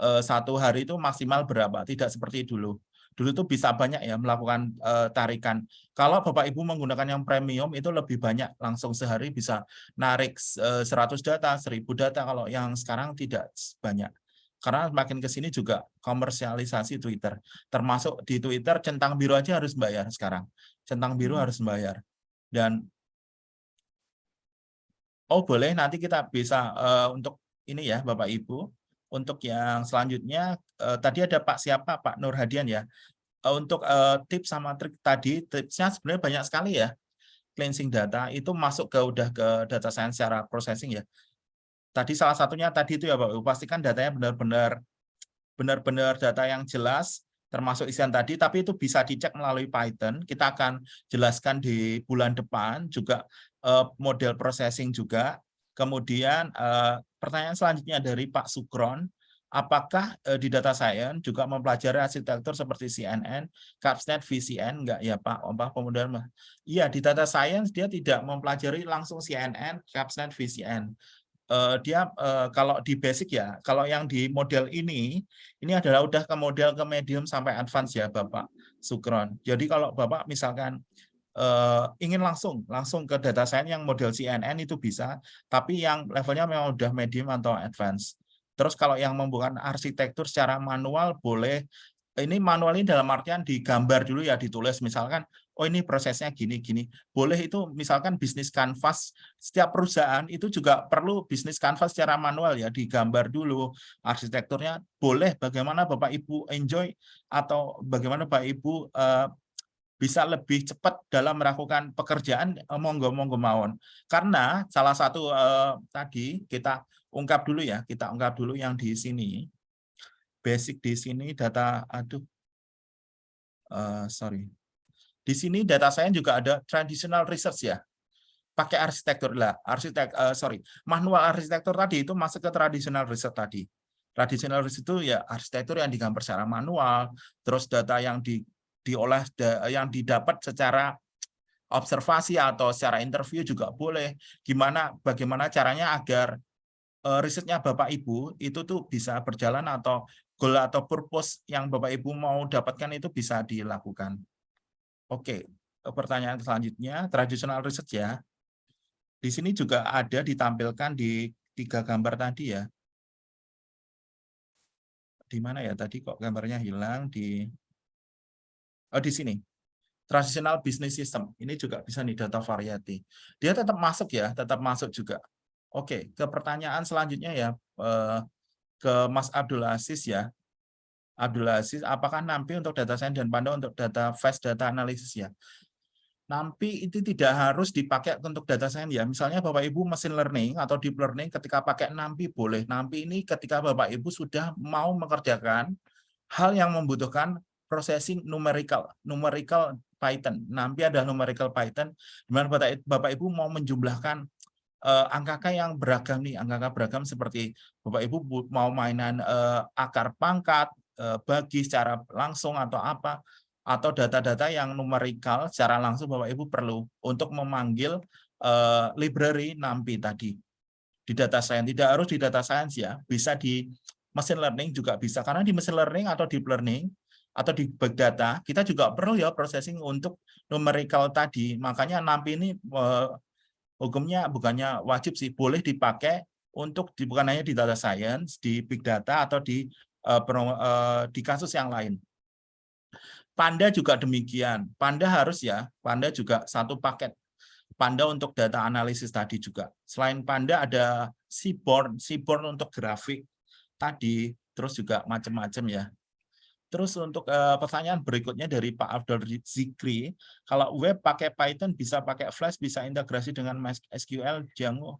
eh, satu hari itu maksimal berapa tidak seperti dulu dulu itu bisa banyak ya melakukan eh, tarikan kalau Bapak Ibu menggunakan yang premium itu lebih banyak, langsung sehari bisa narik eh, 100 data, 1000 data, kalau yang sekarang tidak banyak. Karena makin ke sini juga komersialisasi Twitter. Termasuk di Twitter, centang biru aja harus bayar sekarang. Centang biru harus bayar. Dan oh boleh nanti kita bisa eh, untuk ini ya Bapak Ibu, untuk yang selanjutnya eh, tadi ada Pak siapa? Pak Nur Hadian ya. Eh, untuk eh, tips sama trik tadi tipsnya sebenarnya banyak sekali ya. Cleansing data itu masuk ke udah ke data science secara processing ya. Tadi salah satunya tadi itu ya Pak Ibu, pastikan datanya benar-benar benar-benar data yang jelas termasuk isian tadi tapi itu bisa dicek melalui Python kita akan jelaskan di bulan depan juga eh, model processing juga kemudian eh, pertanyaan selanjutnya dari Pak Sukron apakah eh, di data science juga mempelajari arsitektur seperti CNN, Capsnet, VCN enggak ya Pak? Oh, Pak kemudian iya di data science dia tidak mempelajari langsung CNN, Capsnet, VCN. Eh, dia eh, kalau di basic ya, kalau yang di model ini ini adalah udah ke model ke medium sampai advance ya Bapak Sukron. Jadi kalau Bapak misalkan eh, ingin langsung langsung ke data science yang model CNN itu bisa, tapi yang levelnya memang udah medium atau advance. Terus kalau yang membuat arsitektur secara manual boleh ini manual ini dalam artian digambar dulu ya ditulis. Misalkan oh ini prosesnya gini gini. Boleh itu misalkan bisnis kanvas setiap perusahaan itu juga perlu bisnis kanvas secara manual ya digambar dulu. Arsitekturnya boleh bagaimana Bapak Ibu enjoy atau bagaimana Bapak Ibu eh, bisa lebih cepat dalam melakukan pekerjaan eh, monggo monggo mawon. Karena salah satu eh, tadi kita ungkap dulu ya kita ungkap dulu yang di sini basic di sini data aduh. Eh, sorry. Di sini data saya juga ada traditional research ya. Pakai arsitektur lah arsitek eh, sorry. Manual arsitektur tadi itu masuk ke traditional research tadi. Traditional research itu ya arsitektur yang digambar secara manual terus data yang di diolah yang didapat secara observasi atau secara interview juga boleh. Gimana bagaimana caranya agar risetnya Bapak Ibu itu tuh bisa berjalan atau goal atau purpose yang Bapak Ibu mau dapatkan itu bisa dilakukan. Oke, eh, pertanyaan selanjutnya traditional research ya. Di sini juga ada ditampilkan di tiga gambar tadi ya. Di mana ya tadi kok gambarnya hilang di Oh di sini. Traditional business system. Ini juga bisa di data variety. Dia tetap masuk ya, tetap masuk juga. Oke, ke pertanyaan selanjutnya ya eh, ke Mas Abdul Aziz ya. Abdul Aziz, apakah NAMPI untuk data science dan Panda untuk data fast data analysis ya? NAMPI itu tidak harus dipakai untuk data science ya. Misalnya Bapak Ibu mesin learning atau deep learning ketika pakai NAMPI boleh. NAMPI ini ketika Bapak Ibu sudah mau mengerjakan hal yang membutuhkan processing numerical, numerical Python. NAMPI ada numerical Python, di mana Bapak, Bapak Ibu mau menjumlahkan eh, angka yang beragam nih, angka beragam seperti Bapak Ibu bu- mau mainan eh, akar pangkat, eh, bagi secara langsung atau apa, atau data-data yang numerical secara langsung Bapak Ibu perlu untuk memanggil eh, library NAMPI tadi di data science. Tidak harus di data science ya, bisa di machine learning juga bisa. Karena di machine learning atau deep learning atau di big data, kita juga perlu ya processing untuk numerical tadi. Makanya NAMPI ini eh, hukumnya bukannya wajib sih, boleh dipakai untuk di, bukan hanya di data science, di big data atau di eh, pro- eh, di kasus yang lain. Panda juga demikian. Panda harus ya, Panda juga satu paket. Panda untuk data analisis tadi juga. Selain Panda ada Seaborn, Seaborn untuk grafik tadi, terus juga macam-macam ya. Terus untuk eh, pertanyaan berikutnya dari Pak Abdul Zikri, kalau web pakai Python bisa pakai Flash, bisa integrasi dengan MySQL, Django.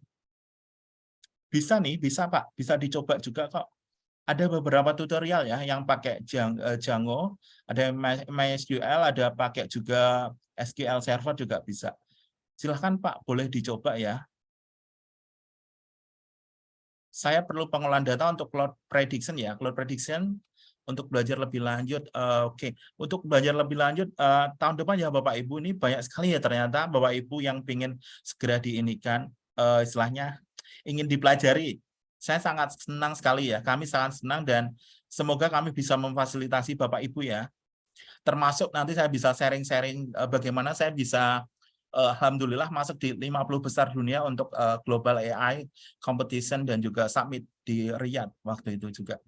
Bisa nih, bisa Pak, bisa dicoba juga kok. Ada beberapa tutorial ya yang pakai eh, Django, ada My- MySQL, ada pakai juga SQL Server juga bisa. Silahkan Pak, boleh dicoba ya. Saya perlu pengolahan data untuk cloud prediction ya, cloud prediction untuk belajar lebih lanjut. eh, Oke, untuk belajar lebih lanjut eh, tahun depan ya Bapak Ibu ini banyak sekali ya ternyata Bapak Ibu yang ingin segera diinikan eh, istilahnya ingin dipelajari. Saya sangat senang sekali ya, kami sangat senang dan semoga kami bisa memfasilitasi Bapak Ibu ya. Termasuk nanti saya bisa sharing-sharing eh, bagaimana saya bisa eh, alhamdulillah masuk di 50 besar dunia untuk eh, global AI competition dan juga summit di Riyadh waktu itu juga.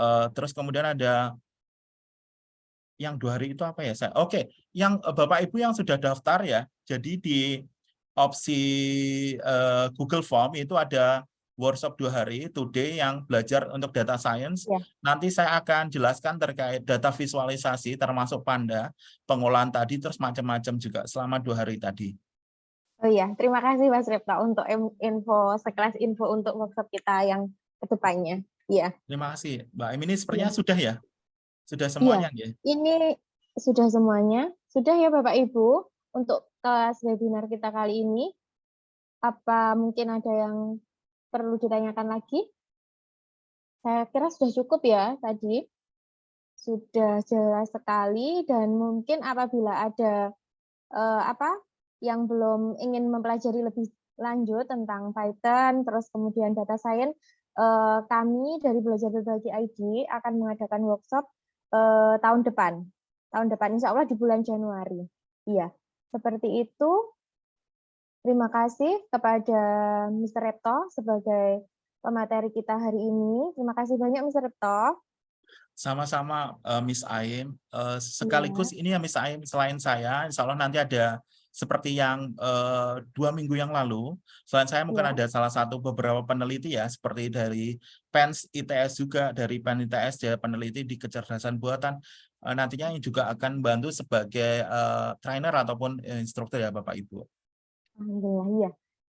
Eh, terus kemudian ada yang dua hari itu apa ya saya? Oke, yang eh, Bapak Ibu yang sudah daftar ya. Jadi di opsi eh, Google Form itu ada workshop dua hari today yang belajar untuk data science. Ya. Nanti saya akan jelaskan terkait data visualisasi termasuk Panda, pengolahan tadi terus macam-macam juga selama dua hari tadi. Oh iya, terima kasih Mas Repta untuk info sekelas info untuk workshop kita yang ke depannya. Iya, Terima kasih, Mbak Em. Ini sepertinya Iya. sudah ya? Sudah semuanya ya? ini sudah semuanya. Sudah ya Bapak Ibu untuk kelas webinar kita kali ini. Apa mungkin ada yang perlu ditanyakan lagi? Saya kira sudah cukup ya tadi. Sudah jelas sekali dan mungkin apabila ada eh, apa yang belum ingin mempelajari lebih lanjut tentang Python, terus kemudian data science, eh, kami dari Belajar Berbagi ID akan mengadakan workshop eh, tahun depan. Tahun depan, insya Allah di bulan Januari. Iya, seperti itu. Terima kasih kepada Mr. Repto sebagai pemateri kita hari ini. Terima kasih banyak Mr. Repto. Sama-sama eh, Miss Aim. Iya. sekaligus ini ya Miss Aim selain saya, Insya Allah nanti ada seperti yang eh, dua minggu yang lalu. Selain saya mungkin Iya. ada salah satu beberapa peneliti ya, seperti dari PENS ITS juga dari PEN ITS dia peneliti di kecerdasan buatan. Eh, nantinya yang juga akan bantu sebagai eh, trainer ataupun instruktur ya Bapak Ibu. Alhamdulillah, iya.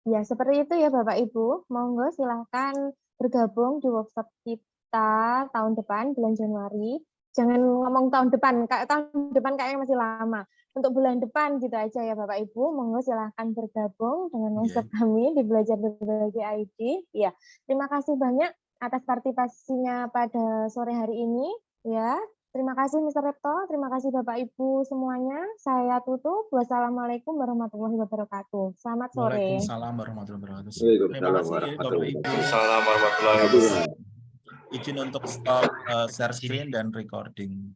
Ya, seperti itu ya Bapak Ibu. Monggo silahkan bergabung di workshop kita tahun depan, bulan Januari. Jangan ngomong tahun depan, kayak tahun depan kayaknya masih lama. Untuk bulan depan gitu aja ya Bapak Ibu. Monggo silahkan bergabung dengan workshop kami di Belajar Berbagi ID. Ya, terima kasih banyak atas partisipasinya pada sore hari ini. Ya, terima kasih Mr. Repto, terima kasih Bapak Ibu semuanya. Saya tutup. Wassalamualaikum warahmatullahi wabarakatuh. Selamat sore. Waalaikumsalam warahmatullahi wabarakatuh. Terima Waalaikumsalam kasih Bapak warahmatullahi Ibu. wabarakatuh. Izin untuk stop eh, share screen dan recording.